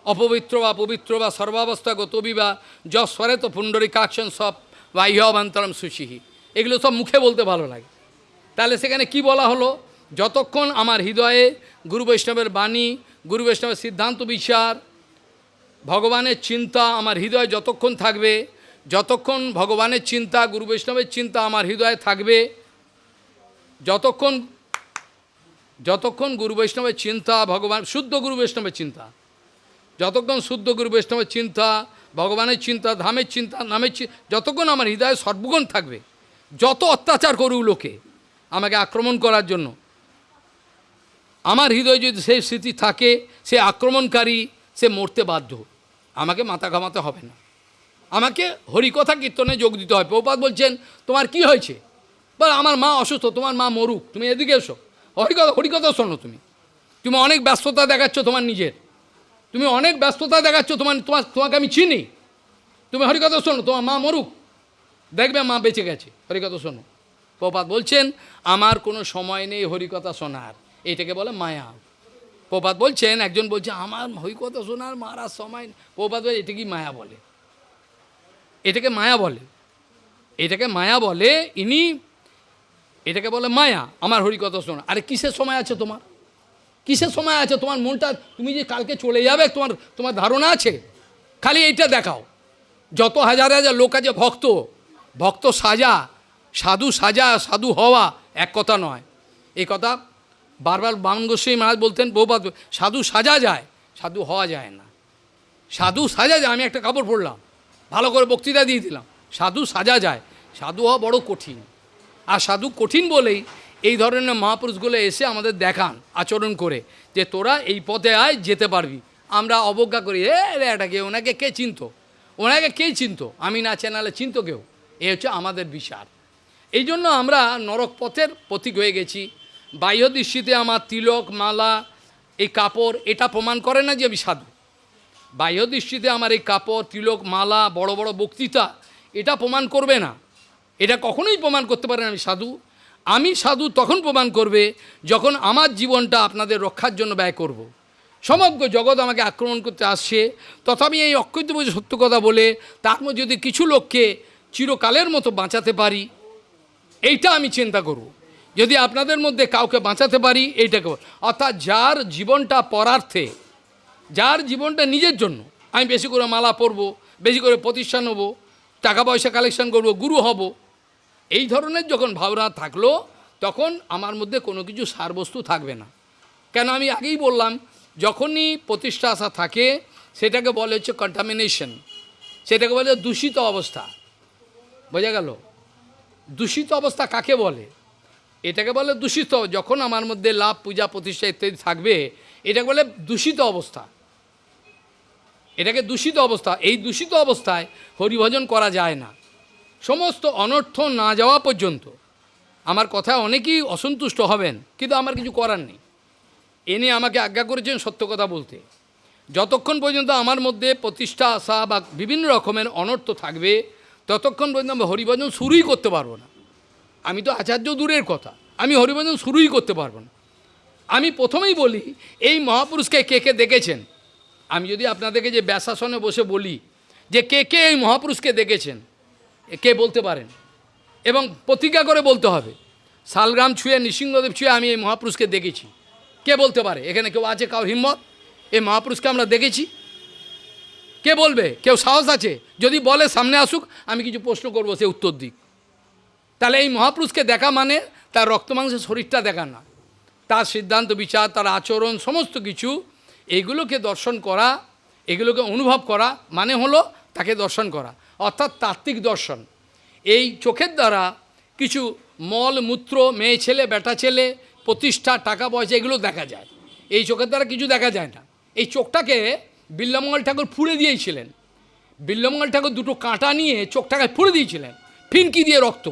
অপবিত্র বা পবিত্র বা সর্বাবস্থাগত বিবা যস্বরে তো পুণ্ডরী কাকশন সব বাহ্যবান্তরম সুচিহি। এগুলো সব মুখে বলতে ভালো লাগে। তাহলে সেখানে কি বলা হলো? যতক্ষণ আমার হৃদয়ে গুরু বৈষ্ণবের বাণী, গুরু বৈষ্ণবের সিদ্ধান্ত বিচার, ভগবানের চিন্তা আমার হৃদয়ে যতক্ষণ থাকবে, যতক্ষণ ভগবানের চিন্তা, গুরু বৈষ্ণবের চিন্তা আমার হৃদয়ে থাকবে, যতক্ষণ যতক্ষণ গুরু বৈষ্ণবের চিন্তা, ভগবান, শুদ্ধ গুরু বৈষ্ণবের চিন্তা, যতক্ষণ শুদ্ধ গুরু বৈষ্ণবের চিন্তা, ভগবানের চিন্তা, ধামের চিন্তা, নামের যতক্ষণ আমার হৃদয়ে সর্বগুণ থাকবে যত অত্যাচার করুক লোকে আমাকে আক্রমণ করার জন্য। আমার হৃদয়ে যদি সেই স্মৃতি থাকে, সে আক্রমণকারী, সে মরতে বাধ্য। আমাকে মাথা ঘামাতে হবে না। আমাকে হরিকথা কীর্তনে যোগ দিতে হয় প্রপাত বলছেন, তোমার কি হয়েছে? বল, আমার মা অসুস্থ, তোমার মা মরুক। তুমি এদিকে এসো। হরিকথা হরিকথা শোনো তুমি। তুমি অনেক ব্যস্ততা দেখাচ্ছ তোমার নিজের। তুমি অনেক ব্যস্ততা দেখাচ্ছ তোমার তোমার, তোমাকে আমি চিনি। তুমি হরিকথা শোনো, তোমার মা মরুক। দেখবে মা বেঁচে গেছে। হরিকথা শোনো। প্রপাত বলছেন, আমার কোনো সময় নেই হরিকথা শোনার। এটাকে বলে মায়া। প্রপাত বলছেন, একজন বলছে, আমার হরিকথা শোনার মারার সময়। প্রপাত বলে এটা কি মায়া বলে। এটাকে মায়া বলে। এটাকে মায়া বলে, ইনি এটাকে বলে মায়া, আমার হরিকথা শোনা আরে কিসের সময় আছে তোমার? কিসের সময় আছে? তোমার মনটা, তুমি যে কালকে চলে যাবে, তোমার তোমার ধারণা আছে? খালি এইটা দেখাও। যত হাজার হাজার লোক আছে, ভক্ত। ভক্ত সাজা, সাধু সাজা, সাধু হওয়া এক কথা নয়। এই কথা বারবার বামন গোস্বামী মহারাজ বলতেন, বহুপাত, সাধু সাজা যায়, সাধু হওয়া যায় না। সাধু সাজা যায়, আমি একটা কাপড় পরলাম, ভালো করে বক্তৃতা দিয়ে দিলাম, সাধু সাজা যায়, সাধু হওয়া বড় কঠিন। আর সাধু কঠিন বলেই এই ধরনের মহাপুরুষগুলো এসে আমাদের দেখান, আচরণ করে, যে তোরা এই পথে আয়, যেতে পারবি। আমরা অবজ্ঞা করি, এ এটাকে ওনাকে কে চিনত? ওনাকে কে চিনত? আমি না চেনালে চিনত কেউ? এ হচ্ছে আমাদের বিচার এই জন্য আমরা নরক পথের প্রতীক হয়ে গেছি। বাহ্য দৃষ্টিতে আমার তিলক, মালা, এই কাপড়, এটা প্রমাণ করে না যে আমি সাধু বাহ্য দৃষ্টিতে আমার এই কাপড়, তিলক, মালা, বড় বড় বক্তৃতা, এটা প্রমাণ করবে না। এটা কখনোই প্রমাণ করতে পারে না আমি সাধু আমি সাধু তখন প্রমাণ করবে যখন আমার জীবনটা আপনাদের রক্ষার জন্য ব্যয় করব। সমগ্র জগৎ আমাকে আক্রমণ করতে আসছে। তথাপি এই অক্ষিত বুঝে সত্য কথা বলে তার মধ্যে যদি কিছু লোককে চিরকালের মতো বাঁচাতে পারি, এইটা আমি চিন্তা করব। যদি আপনাদের মধ্যে কাউকে বাঁচাতে পারি এইটাকে অর্থাৎ যার জীবনটা পরার্থে, যার জীবনটা নিজের জন্য, আমি বেশি করে মালা পরবো, বেশি করে প্রতিষ্ঠান হব টাকা পয়সা কালেকশন করব, গুরু হব, এই ধরনের যখন ভাবনা থাকল, তখন আমার মধ্যে কোনো কিছু সারবস্তু থাকবে না। কেন আমি আগেই বললাম, যখনই প্রতিষ্ঠা আসা থাকে, সেটাকে বলে হচ্ছে কন্টামিনেশন সেটাকে বলে দূষিত অবস্থা। বোঝা গেল? দূষিত অবস্থা কাকে বলে? এটাকে বলে দূষিত। যখন আমার মধ্যে লাভ, পূজা, প্রতিষ্ঠা ইত্যাদি থাকবে, এটাকে বলে দূষিত অবস্থা। এটাকে দূষিত অবস্থা। এই দূষিত অবস্থায় হরিভজন করা যায় না। সমস্ত অনর্থ না যাওয়া পর্যন্ত আমার কথায় অনেকেই অসন্তুষ্ট হবেন, কিন্তু আমার কিছু করার নেই। এনে আমাকে আজ্ঞা করেছেন সত্য কথা বলতে। যতক্ষণ পর্যন্ত আমার মধ্যে প্রতিষ্ঠা আসা বা বিভিন্ন রকমের অনর্থ থাকবে ততক্ষণ পর্যন্ত আমি হরিভজন শুরুই করতে পারব না। আমি তো আচার্য দূরের কথা, আমি হরিভজন শুরুই করতে পারব না। আমি প্রথমেই বলি, এই মহাপুরুষকে কে কে দেখেছেন? আমি যদি আপনাদেরকে যে ব্যাসাসনে বসে বলি যে কে কে এই মহাপুরুষকে দেখেছেন, কে বলতে পারেন? এবং প্রতিজ্ঞা করে বলতে হবে, শালগ্রাম ছুঁয়ে, নৃসিংহদেব ছুঁয়ে আমি এই মহাপুরুষকে দেখেছি। কে বলতে পারে? এখানে কেউ আছে কাউ হিম্মত? এই মহাপুরুষকে আমরা দেখেছি। কে বলবে? কেউ সাহস আছে? যদি বলে সামনে আসুক, আমি কিছু প্রশ্ন করব, সে উত্তর দিক। তাহলে এই মহাপুরুষকে দেখা মানে তার রক্তমাংসের শরীরটা দেখা না। তার সিদ্ধান্ত, বিচার, তার আচরণ, সমস্ত কিছু, এগুলোকে দর্শন করা, এগুলোকে অনুভব করা মানে হলো তাকে দর্শন করা, অর্থাৎ তাত্ত্বিক দর্শন। এই চোখের দ্বারা কিছু মল, মূত্র, মেয়ে ছেলে, বেটা ছেলে, প্রতিষ্ঠা, টাকা পয়সা, এগুলো দেখা যায়। এই চোখের দ্বারা কিছু দেখা যায় না। এই চোখটাকে বিল্লমঙ্গল ঠাকুর ফুড়ে দিয়েছিলেন। বিল্লমঙ্গল ঠাকুর দুটো কাঁটা নিয়ে চোখটাকে ফুড়ে দিয়েছিলেন। ফিনকি দিয়ে রক্ত।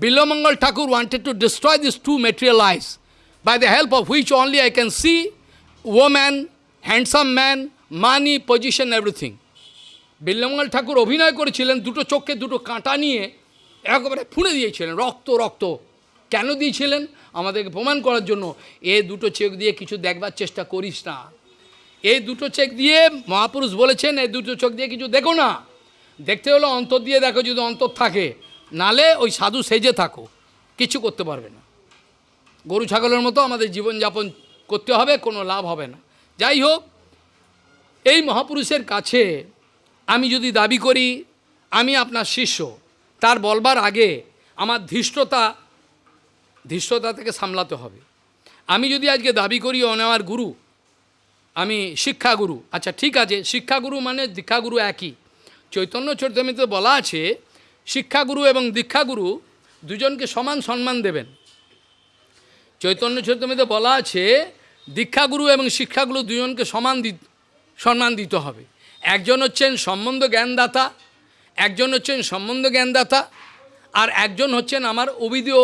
Bilamangal Thakur wanted to destroy this two material eyes, by the help of which only I can see woman, handsome man, money, position, everything. Bilvamangal Thakur অভিনয় করেছিলেন দুটো চোখকে দুটো কাঁটা নিয়ে একেবারে ফুঁড়ে দিয়েছিলেন রক্ত রক্ত। কেন দিয়েছিলেন? আমাদেরকে প্রমাণ করার জন্য। এ দুটো চোখ দিয়ে কিছু দেখবার চেষ্টা করিস না। এই দুটো চেক দিয়ে মহাপুরুষ বলেছেন, এই দুটো চোখ দিয়ে কিছু দেখো না। দেখতে হলো অন্তর দিয়ে দেখো যদি অন্তর থাকে। নালে ওই সাধু সেজে থাকো, কিছু করতে পারবে না। গরু ছাগলের মতো আমাদের জীবনযাপন করতে হবে, কোনো লাভ হবে না। যাই হোক, এই মহাপুরুষের কাছে আমি যদি দাবি করি, আমি আপনার শিষ্য, তার বলবার আগে আমার ধৃষ্টতা ধৃষ্টতা থেকে সামলাতে হবে। আমি যদি আজকে দাবি করি আমার গুরু আমি শিক্ষাগুরু। আচ্ছা ঠিক আছে, শিক্ষাগুরু মানে দীক্ষাগুরু একই। চৈতন্য চরিতামিতে বলা আছে, শিক্ষাগুরু এবং দীক্ষাগুরু দুজনকে সমান সম্মান দেবেন। চৈতন্য চরিতামিতে বলা আছে, দীক্ষাগুরু এবং শিক্ষাগুরু দুজনকে সমান দি সম্মান দিতে হবে। একজন হচ্ছেন সম্বন্ধ জ্ঞানদাতা, একজন হচ্ছেন সম্বন্ধ জ্ঞানদাতা, আর একজন হচ্ছেন আমার অবিধীয়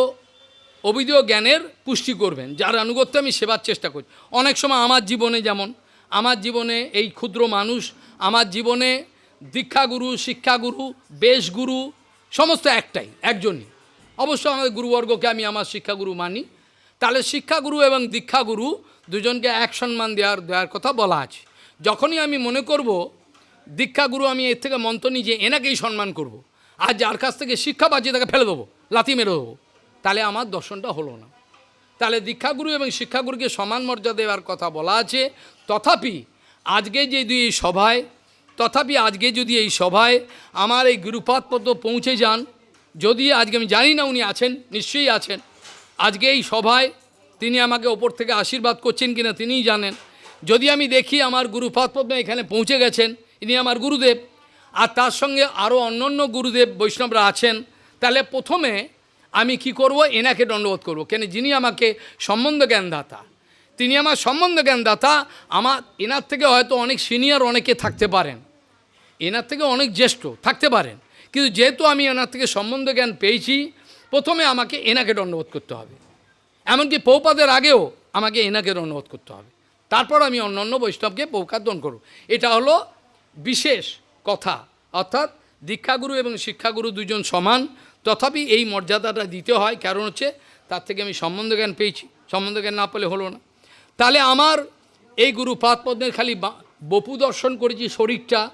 অবিধীয় জ্ঞানের পুষ্টি করবেন, যার আনুগত্য আমি সেবার চেষ্টা করি অনেক সময় আমার জীবনে যেমন আমার জীবনে এই ক্ষুদ্র মানুষ, আমার জীবনে দীক্ষাগুরু, শিক্ষাগুরু, বেশগুরু, সমস্ত একটাই, একজনই। অবশ্য আমাদের গুরুবর্গকে আমি আমার শিক্ষাগুরু মানি। তাহলে শিক্ষাগুরু এবং দীক্ষাগুরু দুজনকে এক সম্মান দেওয়ার দেওয়ার কথা বলা আছে। যখনই আমি মনে করব, দীক্ষাগুরু আমি এর থেকে মন্ত্র নিই যে এনাকেই সম্মান করব। আর যার কাছ থেকে শিক্ষা পাচ্ছি তাকে ফেলে দেবো, লাথি মেরে দেবো। তাহলে আমার দর্শনটা হলো না। তাহলে দীক্ষাগুরু এবং শিক্ষাগুরুকে সমান মর্যাদা দেওয়ার কথা বলা আছে। তথাপি আজকে যে দুই এই সভায়, তথাপি আজকে যদি এই সভায় আমার এই গুরুপাত পদ্ম পৌঁছে যান, যদি আজকে আমি জানি না উনি আছেন, নিশ্চয়ই আছেন, আজকে এই সভায় তিনি আমাকে ওপর থেকে আশীর্বাদ করছেন কিনা তিনিই জানেন। যদি আমি দেখি আমার গুরুপাত পদ্ম এখানে পৌঁছে গেছেন, ইনি আমার গুরুদেব, আর তার সঙ্গে আরও অন্যান্য গুরুদেব বৈষ্ণবরা আছেন, তাহলে প্রথমে আমি কি করব? এনাকে দণ্ডবোধ করব। কেন? যিনি আমাকে সম্বন্ধ জ্ঞানদাতা তিনি আমার সম্বন্ধ জ্ঞানদাতা আমার, এনার থেকে হয়তো অনেক সিনিয়র অনেকে থাকতে পারেন। এনার থেকে অনেক জ্যেষ্ঠ থাকতে পারেন। কিন্তু যেহেতু আমি এনার থেকে সম্বন্ধ জ্ঞান পেয়েছি, প্রথমে আমাকে এনাকে দণ্ডবোধ করতে হবে। এমনকি পৌপাদের আগেও আমাকে এনাকে দণ্ডবোধ করতে হবে। তারপর আমি অন্যান্য বৈষ্ণবকে পৌকাদন করব। এটা হলো বিশেষ কথা। অর্থাৎ দীক্ষাগুরু এবং শিক্ষাগুরু দুজন সমান। তথাপি এই মর্যাদাটা দিতে হয়। কারণ হচ্ছে তার থেকে আমি সম্বন্ধ জ্ঞান পেয়েছি। সম্বন্ধ জ্ঞান না পেলে হলো না। তাহলে আমার এই গুরু পাদপদ্মের খালি বপু দর্শন করেছি শরীরটা,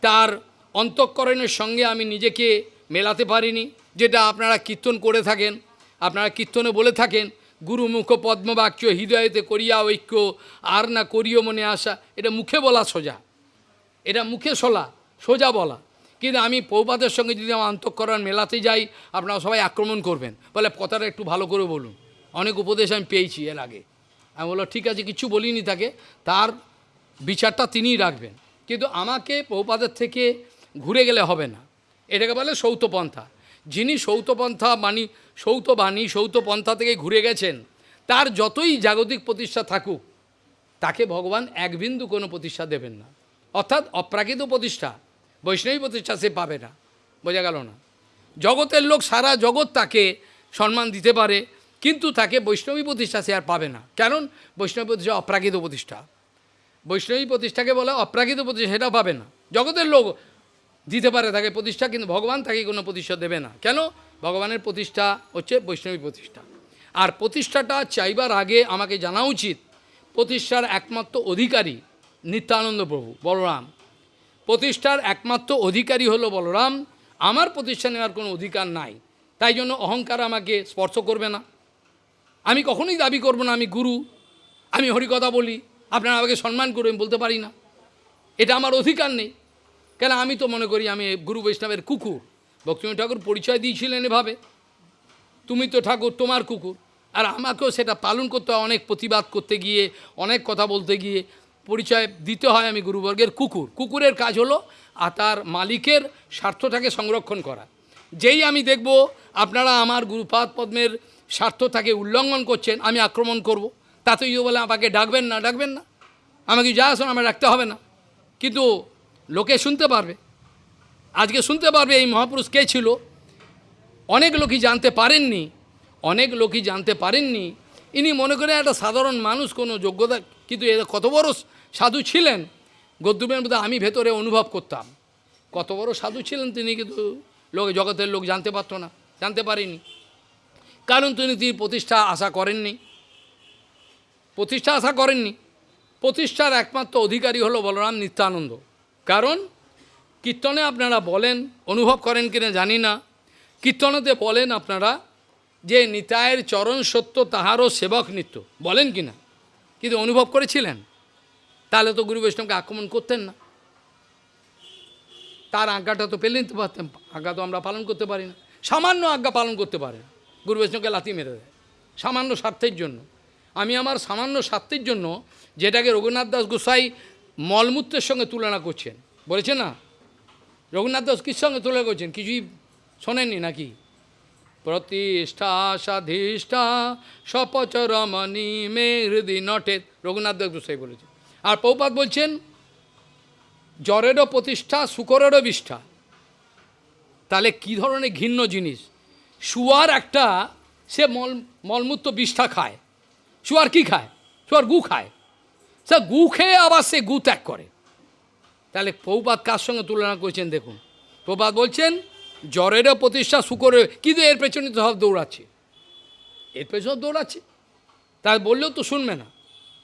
তার অন্তঃকরণের সঙ্গে আমি নিজেকে মেলাতে পারিনি। যেটা আপনারা কীর্তন করে থাকেন, আপনারা কীর্তনে বলে থাকেন গুরুমুখ পদ্মবাক্য হৃদয়েতে করিয়া ঐক্য, আর না করিও মনে আসা এটা মুখে বলা সোজা। এটা মুখে সোলা, সোজা বলা। কিন্তু আমি পৌপাতের সঙ্গে যদি আমার অন্তঃকরণ মেলাতে যাই, আপনারা সবাই আক্রমণ করবেন। বলে কথাটা একটু ভালো করে বলুন। অনেক উপদেশ আমি পেয়েছি এর আগে। আমি বলল ঠিক আছে, কিছু বলিনি তাকে। তার বিচারটা তিনিই রাখবেন। কিন্তু আমাকে বহুপাদের থেকে ঘুরে গেলে হবে না। এটাকে বলে সৌতপন্থা। যিনি সৌতপন্থা সৌত বাণী, সৌতপন্থা থেকে ঘুরে গেছেন, তার যতই জাগতিক প্রতিষ্ঠা থাকুক, তাকে ভগবান এক বিন্দু কোনো প্রতিষ্ঠা দেবেন না। অর্থাৎ অপ্রাকৃত প্রতিষ্ঠা। বৈষ্ণবী প্রতিষ্ঠা সে পাবে না। বোঝা গেল না। জগতের লোক সারা জগৎ তাকে সম্মান দিতে পারে, কিন্তু তাকে বৈষ্ণবী প্রতিষ্ঠা সে আর পাবে না। কারণ বৈষ্ণবী প্রতিষ্ঠা অপ্রাকৃত প্রতিষ্ঠা। বৈষ্ণবী প্রতিষ্ঠাকে বলে অপ্রাকৃত প্রতিষ্ঠা সেটা পাবে না। জগতের লোক দিতে পারে তাকে প্রতিষ্ঠা, কিন্তু ভগবান তাকে কোনো প্রতিষ্ঠা দেবে না। কেন? ভগবানের প্রতিষ্ঠা হচ্ছে বৈষ্ণবী প্রতিষ্ঠা। আর প্রতিষ্ঠাটা চাইবার আগে আমাকে জানা উচিত, প্রতিষ্ঠার একমাত্র অধিকারী নিত্যানন্দ প্রভু, বলরাম। প্রতিষ্ঠার একমাত্র অধিকারী হলো বলরাম। আমার প্রতিষ্ঠা নেওয়ার কোনো অধিকার নাই। তাই জন্য অহংকার আমাকে স্পর্শ করবে না। আমি কখনোই দাবি করব না, আমি গুরু। আমি হরিকথা বলি। আপনারা আমাকে সম্মান করবেন বলতে পারি না। এটা আমার অধিকার নেই। কেন আমি তো মনে করি আমি গুরু বৈষ্ণবের কুকুর। ভক্তিমী ঠাকুর পরিচয় দিয়েছিলেন এভাবে। তুমি তো ঠাকুর, তোমার কুকুর। আর আমাকেও সেটা পালন করতে অনেক প্রতিবাদ করতে গিয়ে, অনেক কথা বলতে গিয়ে। পরিচয় দিতে হয় আমি গুরুবর্গের কুকুর। কুকুরের কাজ হলো আর তার মালিকের স্বার্থটাকে সংরক্ষণ করা। যেই আমি দেখব আপনারা আমার গুরুপাদ পদ্মের স্বার্থটাকে উল্লঙ্ঘন করছেন, আমি আক্রমণ করব। তাতে যদি বলে আমাকে ডাকবেন না ডাকবেন না। আমাকে যা আসুন আমার রাখতে হবে না। কিন্তু লোকে শুনতে পারবে। আজকে শুনতে পারবে এই মহাপুরুষ কে ছিল। অনেক লোকই জানতে পারেননি, অনেক লোকই জানতে পারেননি। ইনি মনে করে একটা সাধারণ মানুষ, কোনো যোগ্যতা, কিন্তু এ কত বড় সাধু ছিলেন গদ্যুমের মধ্যে আমি ভেতরে অনুভব করতাম। কত বড় সাধু ছিলেন তিনি কিন্তু, লোক জগতের লোক জানতে পারতো না, জানতে পারিনি। কারণ তিনি তিনি প্রতিষ্ঠা আশা করেননি। প্রতিষ্ঠা আশা করেননি। প্রতিষ্ঠার একমাত্র অধিকারী হলো বলরাম নিত্যানন্দ। কারণ কীর্তনে আপনারা বলেন, অনুভব করেন কিনা জানি না। কীর্তনেতে বলেন আপনারা যে নিতায়ের চরণ সত্য, তাহারও সেবক নিত্য। বলেন কি না কিন্তু অনুভব করেছিলেন? তাহলে তো গুরু বৈষ্ণবকে আক্রমণ করতেন না। তার আজ্ঞাটা তো পেলে নিতে পারতেন, আজ্ঞা তো আমরা পালন করতে পারি না। সামান্য আজ্ঞা পালন করতে পারে গুরু বৈষ্ণবকে লাথি মেরে দেয়, সামান্য স্বার্থের জন্য। আমি আমার সামান্য স্বার্থের জন্য যেটাকে রঘুনাথ দাস গোসাই মলমূত্রের সঙ্গে তুলনা করছেন। বলেছেন না? রঘুনাথ দাস কির সঙ্গে তুলনা করছেন? কিছুই শোনেননি নাকি? প্রতিষ্ঠা সাধিষ্ঠা সপচরমণি মে হৃদি নটেত রঘুনাথ দাস গোসাই বলেছেন আর পৌপাত বলছেন জ্বরেরও প্রতিষ্ঠা, শুকরেরও বিষ্ঠা। তাহলে কি ধরনের ঘিন্ন জিনিস? শুয়ার একটা, সে মল, মলমূত্র বিষ্ঠা খায়। শুয়ার কি খায়? শুয়ার গু খায়। সে গু খেয়ে আবার সে গু ত্যাগ করে। তাহলে পৌপাত কার সঙ্গে তুলনা করেছেন দেখুন? প্রপাত বলছেন জ্বরেরও প্রতিষ্ঠা শুকরের কিন্তু এর পেছনে তো সব দৌড়াচ্ছে। এর পেছনে দৌড়াচ্ছে? তার বললেও তো শুনবে না।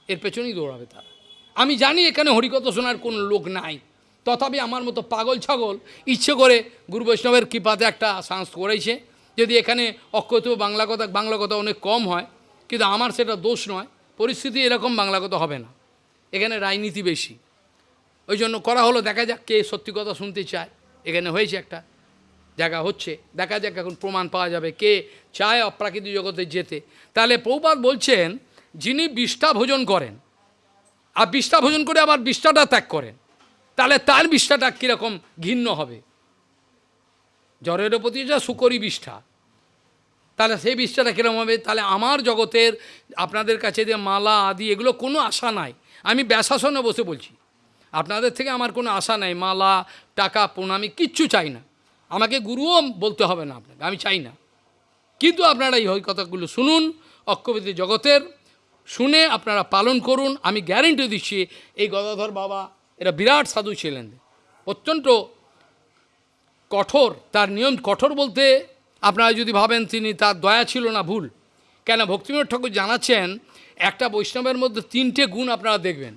এর পেছনেই দৌড়াবে তারা। আমি জানি এখানে হরিকথা শোনার কোন লোক নাই। তথাপি আমার মতো পাগল ছাগল ইচ্ছে করে গুরু বৈষ্ণবের কৃপাতে একটা সাংস করেছে। যদি এখানে অক্ষত বাংলা কথা বাংলা কথা অনেক কম হয়, কিন্তু আমার সেটা দোষ নয়। পরিস্থিতি এরকম বাংলা কথা হবে না। এখানে রাজনীতি বেশি। ওই জন্য করা হলো, দেখা যাক কে সত্যি কথা শুনতে চায়। এখানে হয়েছে একটা জায়গা হচ্ছে, দেখা যাক এখন প্রমাণ পাওয়া যাবে কে চায় অপ্রাকৃতিক জগতে যেতে। তাহলে প্রভুপাত বলছেন, যিনি বিষ্ঠা ভোজন করেন আর বিষ্ঠা ভোজন করে আবার বিষ্ঠাটা ত্যাগ করেন। তাহলে তার বিষ্ঠাটা কীরকম ঘিন্ন হবে? জ্বরের প্রতি যা সুকরি বিষ্ঠা, তাহলে সেই বিষ্ঠাটা কীরকম হবে? তাহলে আমার জগতের আপনাদের কাছে যে মালা, আদি, এগুলো কোনো আশা নাই। আমি ব্যাসাসনে বসে বলছি, আপনাদের থেকে আমার কোনো আশা নাই, মালা, টাকা প্রণামি কিচ্ছু চাই না। আমাকে গুরুও বলতে হবে না আপনাকে, আমি চাই না। কিন্তু আপনারা এই কথাগুলো শুনুন অক্ষবিধি জগতের শুনে আপনারা পালন করুন, আমি গ্যারেন্টি দিচ্ছি, এই গদাধর বাবা, এরা বিরাট সাধু ছিলেন। অত্যন্ত কঠোর, তার নিয়ম কঠোর বলতে আপনারা যদি ভাবেন তিনি, তার দয়া ছিল না ভুল। কেন ভক্তিবিনোদ ঠাকুর জানাচ্ছেন, একটা বৈষ্ণবের মধ্যে তিনটে গুণ আপনারা দেখবেন।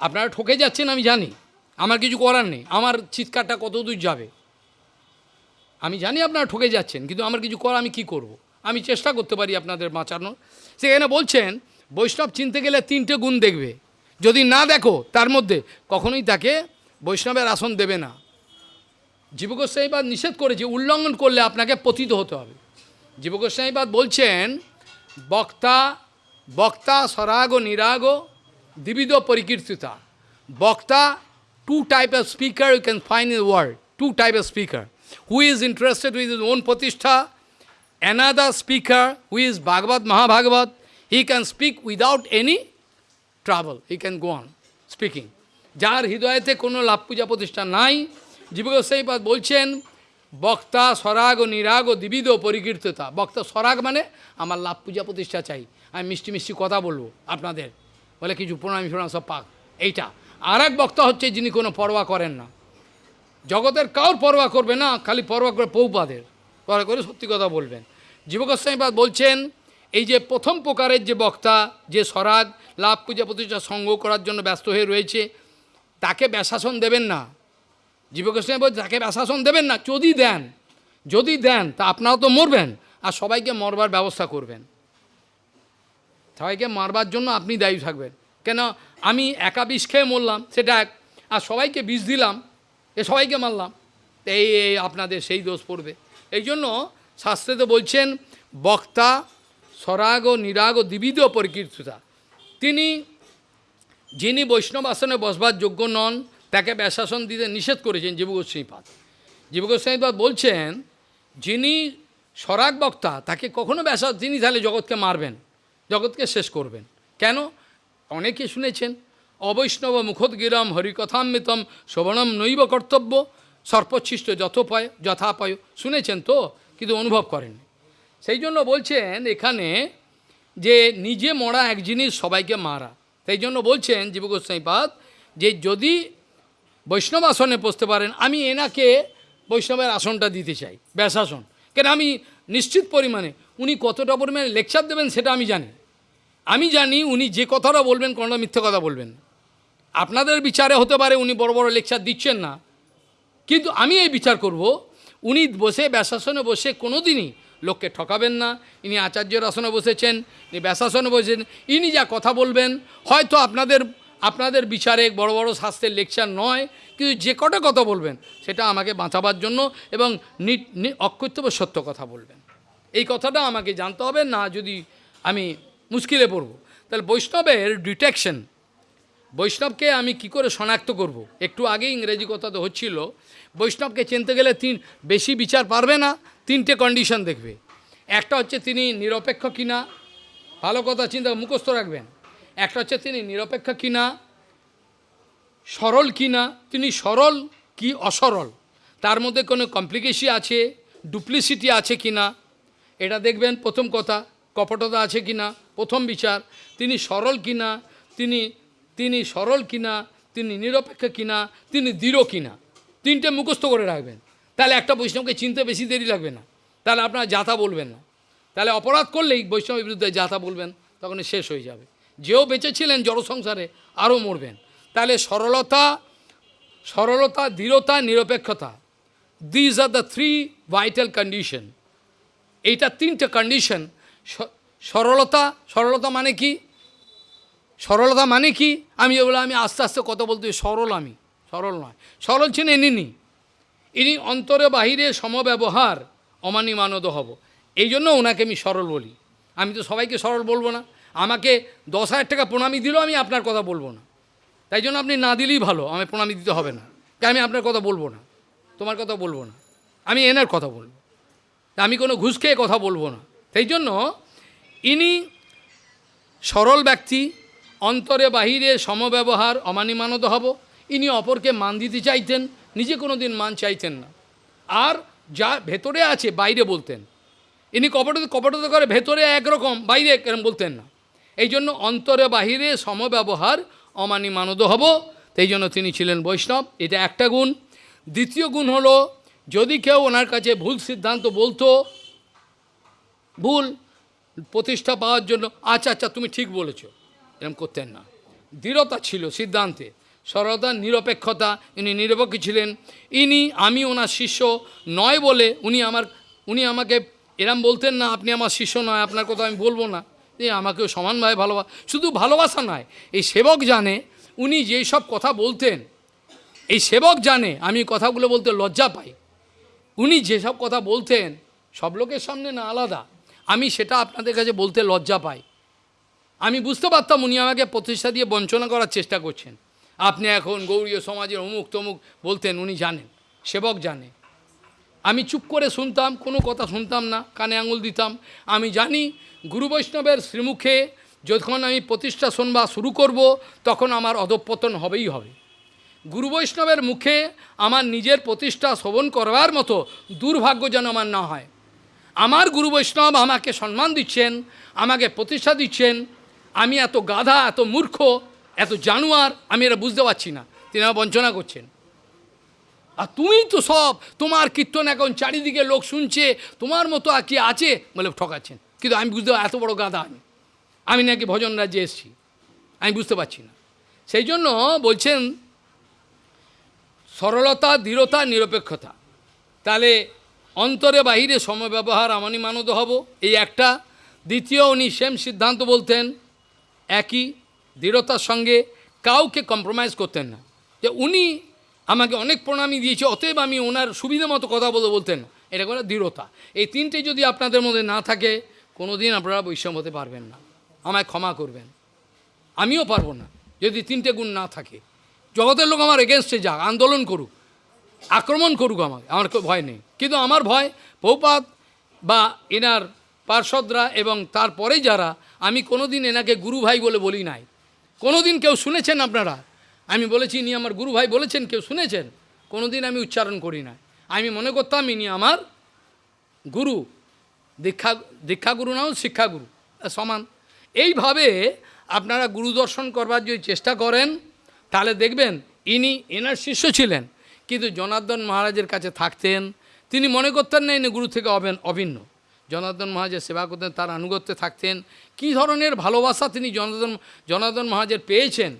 আপনারা ঠকে যাচ্ছেন, আমি জানি। আমার কিছু করার নেই। আমার চিৎকারটা কত দূর যাবে? আমি জানি আপনারা ঠকে যাচ্ছেন, কিন্তু আমার কিছু করা আমি কি করব। আমি চেষ্টা করতে পারি আপনাদের বাঁচানোর। সেখানে বলছেন, বৈষ্ণব চিনতে গেলে তিনটে গুণ দেখবে। যদি না দেখো, তার মধ্যে কখনোই তাকে বৈষ্ণবের আসন দেবে না। জীবগোস্বাইবাদ নিষেধ করেছে উল্লঙ্ঘন করলে আপনাকে পতিত হতে হবে। জীবগোস্বাইবাদ বলছেন, বক্তা বক্তা সরাগ নিরাগ দ্বিবিধ পরিকীর্তিতা। বক্তা two of speaker you can find in the world, two type of speaker who is interested with his own pratishtha another speaker who is bhagavad mahabhagavat he can speak without any trouble. He can go on speaking. যার হৃদয়েতে কোনো লাভ পূজা প্রতিষ্ঠা নাই। জীবগোসাইপাদ বলছেন, বক্তা সরাগ ও নিরাগ ও দ্বিবিধ পরিকীর্ততা। বক্তা সরাগ মানে আমার লাভ পূজা প্রতিষ্ঠা চাই। আমি মিষ্টি মিষ্টি কথা বলব আপনাদের। বলে কিছু প্রণামী প্রণাম সব পাক। এইটা। আর এক বক্তা হচ্ছে যিনি কোনো পরোয়া করেন না। জগতের কাউর পরোয়া করবে না, খালি পরোয়া করে পৌপাদের। পরোয়া করে সত্যি কথা বলবেন। জীবগোস্বামীপাদ বলছেন, এই যে প্রথম প্রকারের যে বক্তা, যে স্বরাগ লাভ পূজা প্রতিষ্ঠা সংগ্রহ করার জন্য ব্যস্ত হয়ে রয়েছে, তাকে ব্যাসাসন দেবেন না। জীবগোস্বামী বলছে তাকে ব্যাসাসন দেবেন না, যদি দেন যদি দেন, তা আপনারাও তো মরবেন, আর সবাইকে মরবার ব্যবস্থা করবেন। সবাইকে মারবার জন্য আপনি দায়ী থাকবেন। কেন? আমি একা বিষ খেয়ে মরলাম, সেটা এক, আর সবাইকে বিষ দিলাম, এ সবাইকে মারলাম এই আপনাদের সেই দোষ পড়বে। এই জন্য শাস্ত্রে তো বলছেন, বক্তা স্বরাগ নিরাগ দ্বিবিধ পরিকীর্তিতা। তিনি, যিনি বৈষ্ণব আসনে বসবার যোগ্য নন, তাকে ব্যাসাসন দিতে নিষেধ করেছেন জীবগোস্বামীপাদ জীবগোস্বামীপাদ বলছেন, যিনি স্বরাগ বক্তা, তাকে কখনো ব্যাসা তিনি তাহলে জগৎকে মারবেন, জগৎকে শেষ করবেন। কেন? অনেকে শুনেছেন, অবৈষ্ণব মুখোদ্গিরম হরিকথামৃতম, শোভনম নৈব কর্তব্য, সর্পচ্ছিষ্ট যথোপায়, যথাপায়। শুনেছেন তো? কিন্তু অনুভব করেন সেই জন্য বলছেন এখানে যে নিজে মরা এক জিনিস সবাইকে মারা। সেই জন্য বলছেন জীব জীবগোস্বাইপাদ যে যদি বৈষ্ণব আসনে বসতে পারেন, আমি এনাকে বৈষ্ণবের আসনটা দিতে চাই, ব্যাসাসন। কেন আমি নিশ্চিত পরিমাণে উনি কতটা পরিমাণে লেকচার দেবেন সেটা আমি জানি আমি জানি উনি যে কথাটা বলবেন কোনোটা মিথ্যে কথা বলবেন আপনাদের বিচারে হতে পারে উনি বড় বড় লেকচার দিচ্ছেন না। কিন্তু আমি এই বিচার করব উনি বসে, ব্যাসাসনে বসে কোনো দিনই লোককে ঠকাবেন না। ইনি আচার্যের আসনে বসেছেন, ইনি ব্যাসাসনে বসেছেন, ইনি যা কথা বলবেন, হয়তো আপনাদের আপনাদের বিচারে বড় বড় শাস্ত্রের লেকচার নয়, কিন্তু যে কটা কথা বলবেন, সেটা আমাকে বাঁচাবার জন্য এবং অকৃতব্য সত্য কথা বলবেন। এই কথাটা আমাকে জানতে হবে, না যদি আমি মুশকিলে পড়ব। তাহলে বৈষ্ণবের ডিটেকশন, বৈষ্ণবকে আমি কি করে শনাক্ত করব। একটু আগে ইংরেজি কথা তো হচ্ছিল বৈষ্ণবকে চিনতে গেলে তিন, বেশি বিচার পারবে না, তিনটে কন্ডিশন দেখবে। একটা হচ্ছে তিনি নিরপেক্ষ কিনা, ভালো কথা চিন্তা মুখস্থ রাখবেন। একটা হচ্ছে তিনি নিরপেক্ষ কিনা, সরল কিনা, তিনি সরল কি অসরল, তার মধ্যে কোনো কমপ্লিকেশি আছে ডুপ্লিসিটি আছে কিনা, এটা দেখবেন প্রথম কথা, কপটতা আছে কিনা, প্রথম বিচার, তিনি সরল কিনা, তিনি তিনি সরল কিনা, তিনি নিরপেক্ষ কিনা, তিনি দৃঢ় কিনা। তিনটে মুখস্থ করে রাখবেন। তাহলে একটা বৈষ্ণবকে চিনতে বেশি দেরি লাগবে না। তাহলে আপনারা যাতা বলবেন না। তাহলে অপরাধ করলেই বৈষ্ণবের বিরুদ্ধে যাতা বলবেন, তখন শেষ হয়ে যাবে। যেও বেঁচে ছিলেন জড় সংসারে, আরও মরবেন। তাহলে সরলতা সরলতা, দৃঢ়তা, নিরপেক্ষতা these are the three vital condition এইটা তিনটে কন্ডিশন সরলতা সরলতা মানে কি? সরলতা মানে কি? আমি বলে আমি আস্তে আস্তে কথা বলতে, সরল আমি। সরল নয়। সরল ছিলেন ইনি ইনি অন্তরে বাহিরে সমব্যবহার অমানি মানদ হব। এই জন্য ওনাকে আমি সরল বলি। আমি তো সবাইকে সরল বলব না। আমাকে দশ হাজার টাকা প্রণামী দিলেও আমি আপনার কথা বলব না। তাই জন্য আপনি না দিলেই ভালো আমি প্রণামী দিতে হবে না। তাই আমি আপনার কথা বলব না। তোমার কথা বলব না। আমি এনার কথা বলব। আমি কোনো ঘুষ খেয়ে কথা বলব না। সেই জন্য ইনি সরল ব্যক্তি, অন্তরে বাহিরে সমব্যবহার অমানিমানত হব। ইনি অপরকে মান দিতে চাইতেন, নিজে কোনো দিন মান চাইতেন না। আর যা ভেতরে আছে, বাইরে বলতেন। ইনি কপট কপটতা করে ভেতরে একরকম, বাইরে এরকম বলতেন না। এই জন্য অন্তরে বাহিরে সমব্যবহার অমানি মানদ হব। সেই জন্য তিনি ছিলেন বৈষ্ণব। এটা একটা গুণ। দ্বিতীয় গুণ হলো, যদি কেউ ওনার কাছে ভুল সিদ্ধান্ত বলতো, ভুল প্রতিষ্ঠা পাওয়ার জন্য আচ্ছা আচ্ছা তুমি ঠিক বলেছ। এরকম করতেন না। দৃঢ়তা ছিল সিদ্ধান্তে। সরলতা, নিরপেক্ষতা, ইনি নিরপেক্ষ ছিলেন। ইনি, আমি ওনার শিষ্য নয় বলে উনি আমার, উনি আমাকে এরম বলতেন না, আপনি আমার শিষ্য নয়, আপনার কথা আমি বলব না। যে আমাকেও সমানভাবে ভালোবাসা শুধু ভালোবাসা নয়, এই সেবক জানে, উনি যেই সব কথা বলতেন, এই সেবক জানে, আমি কথাগুলো বলতে লজ্জা পাই। উনি যেসব কথা বলতেন, সব লোকের সামনে না আলাদা, আমি সেটা আপনাদের কাছে বলতে লজ্জা পাই। আমি বুঝতে পারতাম উনি আমাকে প্রতিষ্ঠা দিয়ে বঞ্চনা করার চেষ্টা করছেন। আপনি এখন গৌরীয় সমাজের অমুক তমুক বলতেন, উনি জানেন, সেবক জানে। আমি চুপ করে শুনতাম, কোনো কথা শুনতাম না, কানে আঙুল দিতাম। আমি জানি গুরু বৈষ্ণবের শ্রীমুখে যখন আমি প্রতিষ্ঠা শোনবা শুরু করব, তখন আমার অধঃপতন হবেই হবে। গুরু বৈষ্ণবের মুখে আমার নিজের প্রতিষ্ঠা শোভন করবার মতো দুর্ভাগ্য যেন আমার না হয়। আমার গুরু বৈষ্ণব আমাকে সম্মান দিচ্ছেন, আমাকে প্রতিষ্ঠা দিচ্ছেন। আমি এত গাধা, এত মূর্খ এত জানুয়ার, আমি এটা বুঝতে পারছি না। তিনি আমার বঞ্চনা করছেন। আর তুমি তো সব, তোমার কীর্তন এখন চারিদিকে লোক শুনছে, তোমার মতো আর কি আছে বলে ঠকাচ্ছেন। কিন্তু আমি বুঝতে এত বড় গাধা আমি। আমি নাকি ভজন রাজ্যে এসেছি। আমি বুঝতে পারছি না। সেই জন্য বলছেন, সরলতা, দৃঢ়তা, নিরপেক্ষতা। তাহলে অন্তরে বাহিরে সময় ব্যবহার আমানি মানত হব। এই একটা। দ্বিতীয় উনি সেম সিদ্ধান্ত বলতেন, একই দৃঢ়তার সঙ্গে কাউকে কম্প্রোমাইজ করতেন না। যে উনি আমাকে অনেক প্রণামী দিয়েছে, অতএব আমি ওনার সুবিধা মতো কথা বলে বলতেন এটা করে দৃঢ়তা। এই তিনটে যদি আপনাদের মধ্যে না থাকে কোনো দিন আপনারা বৈষম্য হতে পারবেন না। আমায় ক্ষমা করবেন। আমিও পারব না, যদি তিনটে গুণ না থাকে। জগতের লোক আমার এগেনস্টে যাক, আন্দোলন করুক, আক্রমণ করুক আমাকে, আমার ভয় নেই। কিন্তু আমার ভয় পৌপাত বা এনার পার্ষদরা এবং তারপরে যারা, আমি কোনোদিন এনাকে গুরু ভাই বলে বলি নাই। কোনোদিন কেউ শুনেছেন আপনারা? আমি বলেছি, ইনি আমার গুরু ভাই বলেছেন, কেউ শুনেছেন? কোনোদিন আমি উচ্চারণ করি না আমি মনে করতাম ইনি আমার গুরু, দীক্ষা, দীক্ষাগুরু নাও শিক্ষাগুরু। সমান। এইভাবে আপনারা গুরু দর্শন করবার যদি চেষ্টা করেন, তাহলে দেখবেন ইনি এনার শিষ্য ছিলেন। কিন্তু জনার্দন মহারাজের কাছে থাকতেন, তিনি মনে করতেন না ইনি গুরু থেকে অবেন অভিন্ন। জনার্দন মহারাজের সেবা করতেন, তার আনুগত্যে থাকতেন। কী ধরনের ভালোবাসা তিনি জনার্দন জনার্দন মহারাজের পেয়েছেন?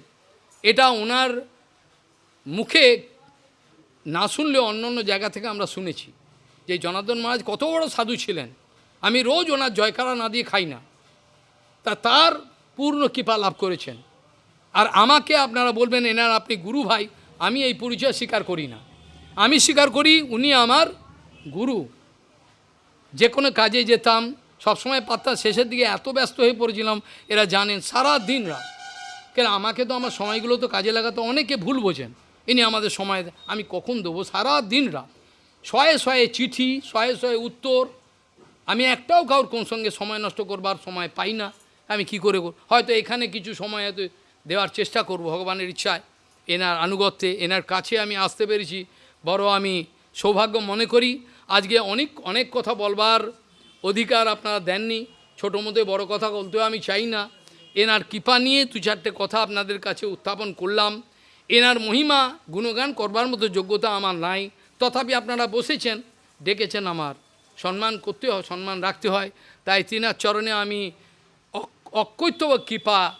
এটা ওনার মুখে না শুনলে অন্য অন্য জায়গা থেকে আমরা শুনেছি যে জনার্দন মহারাজ কত বড় সাধু ছিলেন। আমি রোজ ওনার জয়কারা না দিয়ে খাই না। তা তার পূর্ণ কৃপা লাভ করেছেন। আর আমাকে আপনারা বলবেন, এনার আপনি গুরু ভাই, আমি এই পরিচয় স্বীকার করি না। আমি স্বীকার করি, উনি আমার গুরু। যে কোনো কাজে যেতাম, সবসময় পাত্তা শেষের দিকে এত ব্যস্ত হয়ে পড়েছিলাম, এরা জানেন সারা দিন রাত। কেন আমাকে তো আমার সময়গুলো তো কাজে লাগাতে অনেকে ভুল বোঝেন। ইনি আমাদের সময় আমি কখন দেবো? সারা দিন রাত। শয়ে শয়ে চিঠি, শয়ে শয়ে উত্তর। আমি একটাও কারোর কোন সঙ্গে সময় নষ্ট করবার সময় পাই না। আমি কি করে? হয়তো এখানে কিছু সময় হয়তো দেওয়ার চেষ্টা করব ভগবানের ইচ্ছায়। এনার আনুগত্যে, এনার কাছে আমি আসতে পেরেছি। বড় আমি সৌভাগ্য মনে করি। আজকে অনেক অনেক কথা বলবার অধিকার আপনারা দেননি। ছোটো মধ্যে বড় কথা বলতেও আমি চাই না। এনার কৃপা নিয়ে দু চারটে কথা আপনাদের কাছে উত্থাপন করলাম। এনার মহিমা, গুণগান করবার মতো যোগ্যতা আমার নাই। তথাপি আপনারা বসেছেন, ডেকেছেন আমার। সম্মান করতে হয়, সম্মান রাখতে হয়। তাই তিনার চরণে আমি অক- অকৈত্যব কৃপা,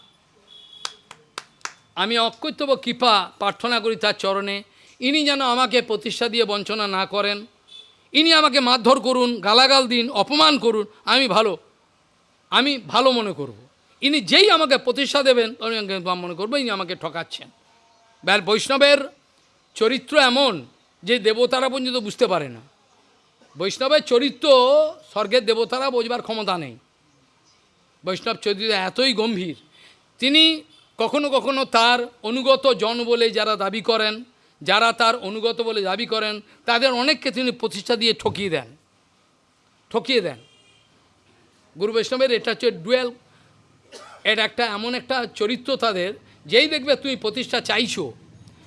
আমি অকৈত্যব কৃপা প্রার্থনা করি তার চরণে। ইনি যেন আমাকে প্রতিষ্ঠা দিয়ে বঞ্চনা না করেন। ইনি আমাকে মারধর করুন, গালাগাল দিন, অপমান করুন, আমি ভালো। আমি ভালো মনে করব। ইনি যেই আমাকে প্রতিষ্ঠা দেবেন আমি মনে করব ইনি আমাকে ঠকাচ্ছেন। ব্যাল বৈষ্ণবের চরিত্র এমন যে দেবতারা পর্যন্ত বুঝতে পারে না। বৈষ্ণবের চরিত্র স্বর্গের দেবতারা বোঝবার ক্ষমতা নেই। বৈষ্ণব চরিত্র এতই গম্ভীর। তিনি কখনো কখনো তার অনুগত জন বলে যারা দাবি করেন যারা তার অনুগত বলে দাবি করেন, তাদের অনেককে তিনি প্রতিষ্ঠা দিয়ে ঠকিয়ে দেন। ঠকিয়ে দেন। গুরু বৈষ্ণবের এটা হচ্ছে ডুয়েল, এর একটা এমন একটা চরিত্র তাদের, যেই দেখবে তুমি প্রতিষ্ঠা চাইছো,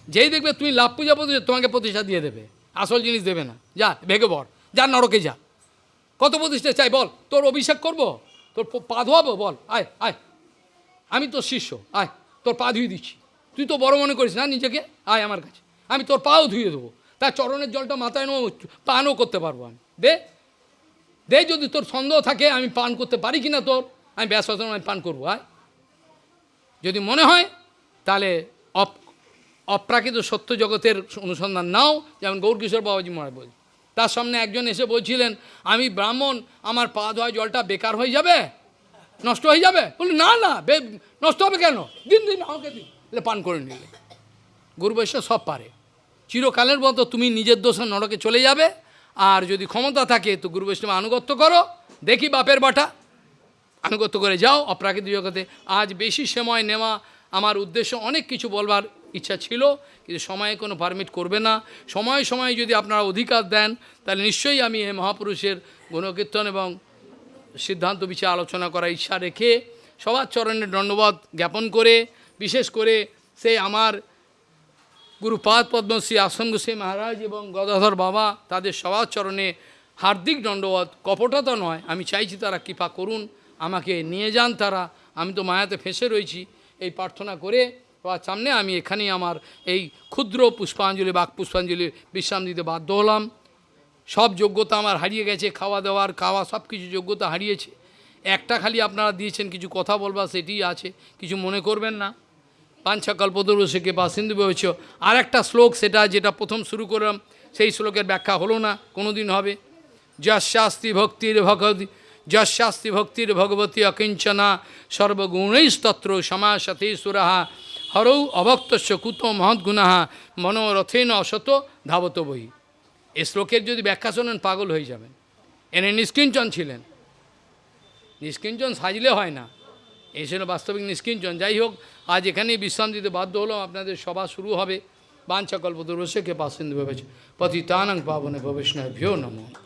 যেই দেখবে তুমি লাভ পূজা প্রতিষ্ঠা, তোমাকে প্রতিষ্ঠা দিয়ে দেবে। আসল জিনিস দেবে না। যা ভেগে বর যা নরকে যা। কত প্রতিষ্ঠা চাই বল, তোর অভিষেক করব? তোর পা ধোয়াবো? বল, আয় আয়। আমি তোর শিষ্য, আয়, তোর পা ধুয়ে দিচ্ছি। তুই তো বড় মনে করিস না নিজেকে? আয় আমার কাছে। আমি তোর পাও ধুয়ে দেবো। তার চরণের জলটা মাথায় নেব পানও করতে পারব আমি। দে। দে যদি তোর সন্দেহ থাকে, আমি পান করতে পারি কি না তোর? আমি ব্যাস আমি পান করব, আয়। যদি মনে হয়, তাহলে অপ, অপ্রাকৃত সত্য জগতের অনুসন্ধান নাও। যেমন গৌরকিশোর বাবাজি মহারাজ বলছে তার সামনে একজন এসে বলছিলেন, আমি ব্রাহ্মণ, আমার পা ধোয়া জলটা বেকার হয়ে যাবে? নষ্ট হয়ে যাবে? বলি না না নষ্ট হবে কেন? দিন দিন আমাকে দিন। পান করে নিলে গুরু বৈশ্য সব পারে। চিরকালের মতো তুমি নিজের দোষে নরকে চলে যাবে। আর যদি ক্ষমতা থাকে, তো গুরু বৈষ্ণব আনুগত্য করো। দেখি বাপের বাটা। আনুগত্য করে যাও অপ্রাকৃতিক জগতে। আজ বেশি সময় নেওয়া আমার উদ্দেশ্য অনেক কিছু বলবার ইচ্ছা ছিল, কিন্তু সময়ে কোনো পারমিট করবে না। সময় সময়ে যদি আপনারা অধিকার দেন, তাহলে নিশ্চয়ই আমি এই মহাপুরুষের গুণকীর্তন এবং সিদ্ধান্ত বিচার আলোচনা করার ইচ্ছা রেখে সবার চরণে দণ্ডবোধ জ্ঞাপন করে, বিশেষ করে সেই আমার গুরুপাদ পদ্মশ্রী আশ্রম গোস্বী মহারাজ এবং গদাধর বাবা তাদের সবার চরণে হার্দিক দণ্ডবোধ কপটতা নয়, আমি চাইছি তারা কৃপা করুন, আমাকে নিয়ে যান তারা, আমি তো মায়াতে ফেঁসে রয়েছি। এই প্রার্থনা করে সবার সামনে আমি এখানেই আমার এই ক্ষুদ্র পুষ্পাঞ্জলি, বাক পুষ্পাঞ্জলির বিশ্রাম দিতে বাধ্য হলাম। সব যোগ্যতা আমার হারিয়ে গেছে, খাওয়া দাওয়ার, খাওয়া সব কিছু যোগ্যতা হারিয়েছে। একটা খালি আপনারা দিয়েছেন, কিছু কথা বলবার সেটিই আছে, কিছু মনে করবেন না। পাঞ্চা কল্পদর্শকে বা সিন্ধু হয়েছ আর একটা শ্লোক সেটা যেটা প্রথম শুরু করলাম, সেই শ্লোকের ব্যাখ্যা হলো না কোনো দিন হবে। যশাস্তি ভক্তির ভগবতী, যশাস্তি ভক্তির ভগবতী অকিঞ্চনা, সর্বগুণৈস্তত্র সমাসতে সুরাহা, হরৌ অভক্তস্য কুত মহৎগুণাহ মনোরথেন অসত ধাবত বই এ শ্লোকের যদি ব্যাখ্যা শোনেন, পাগল হয়ে যাবেন। এনে নিষ্কিঞ্চন ছিলেন। নিষ্কিঞ্চন সাজলে হয় না। এই ছিল বাস্তবিক নিষ্কিঞ্চন। যাই হোক আজ এখানেই বিশ্রাম দিতে বাধ্য হলাম। আপনাদের সভা শুরু হবে। বাঞ্ছা কল্পদুর্বশকে পাশিন্দু ভেবেছে। পতিতানং পাবনে ভবিষ্ণভ্যো নমঃ।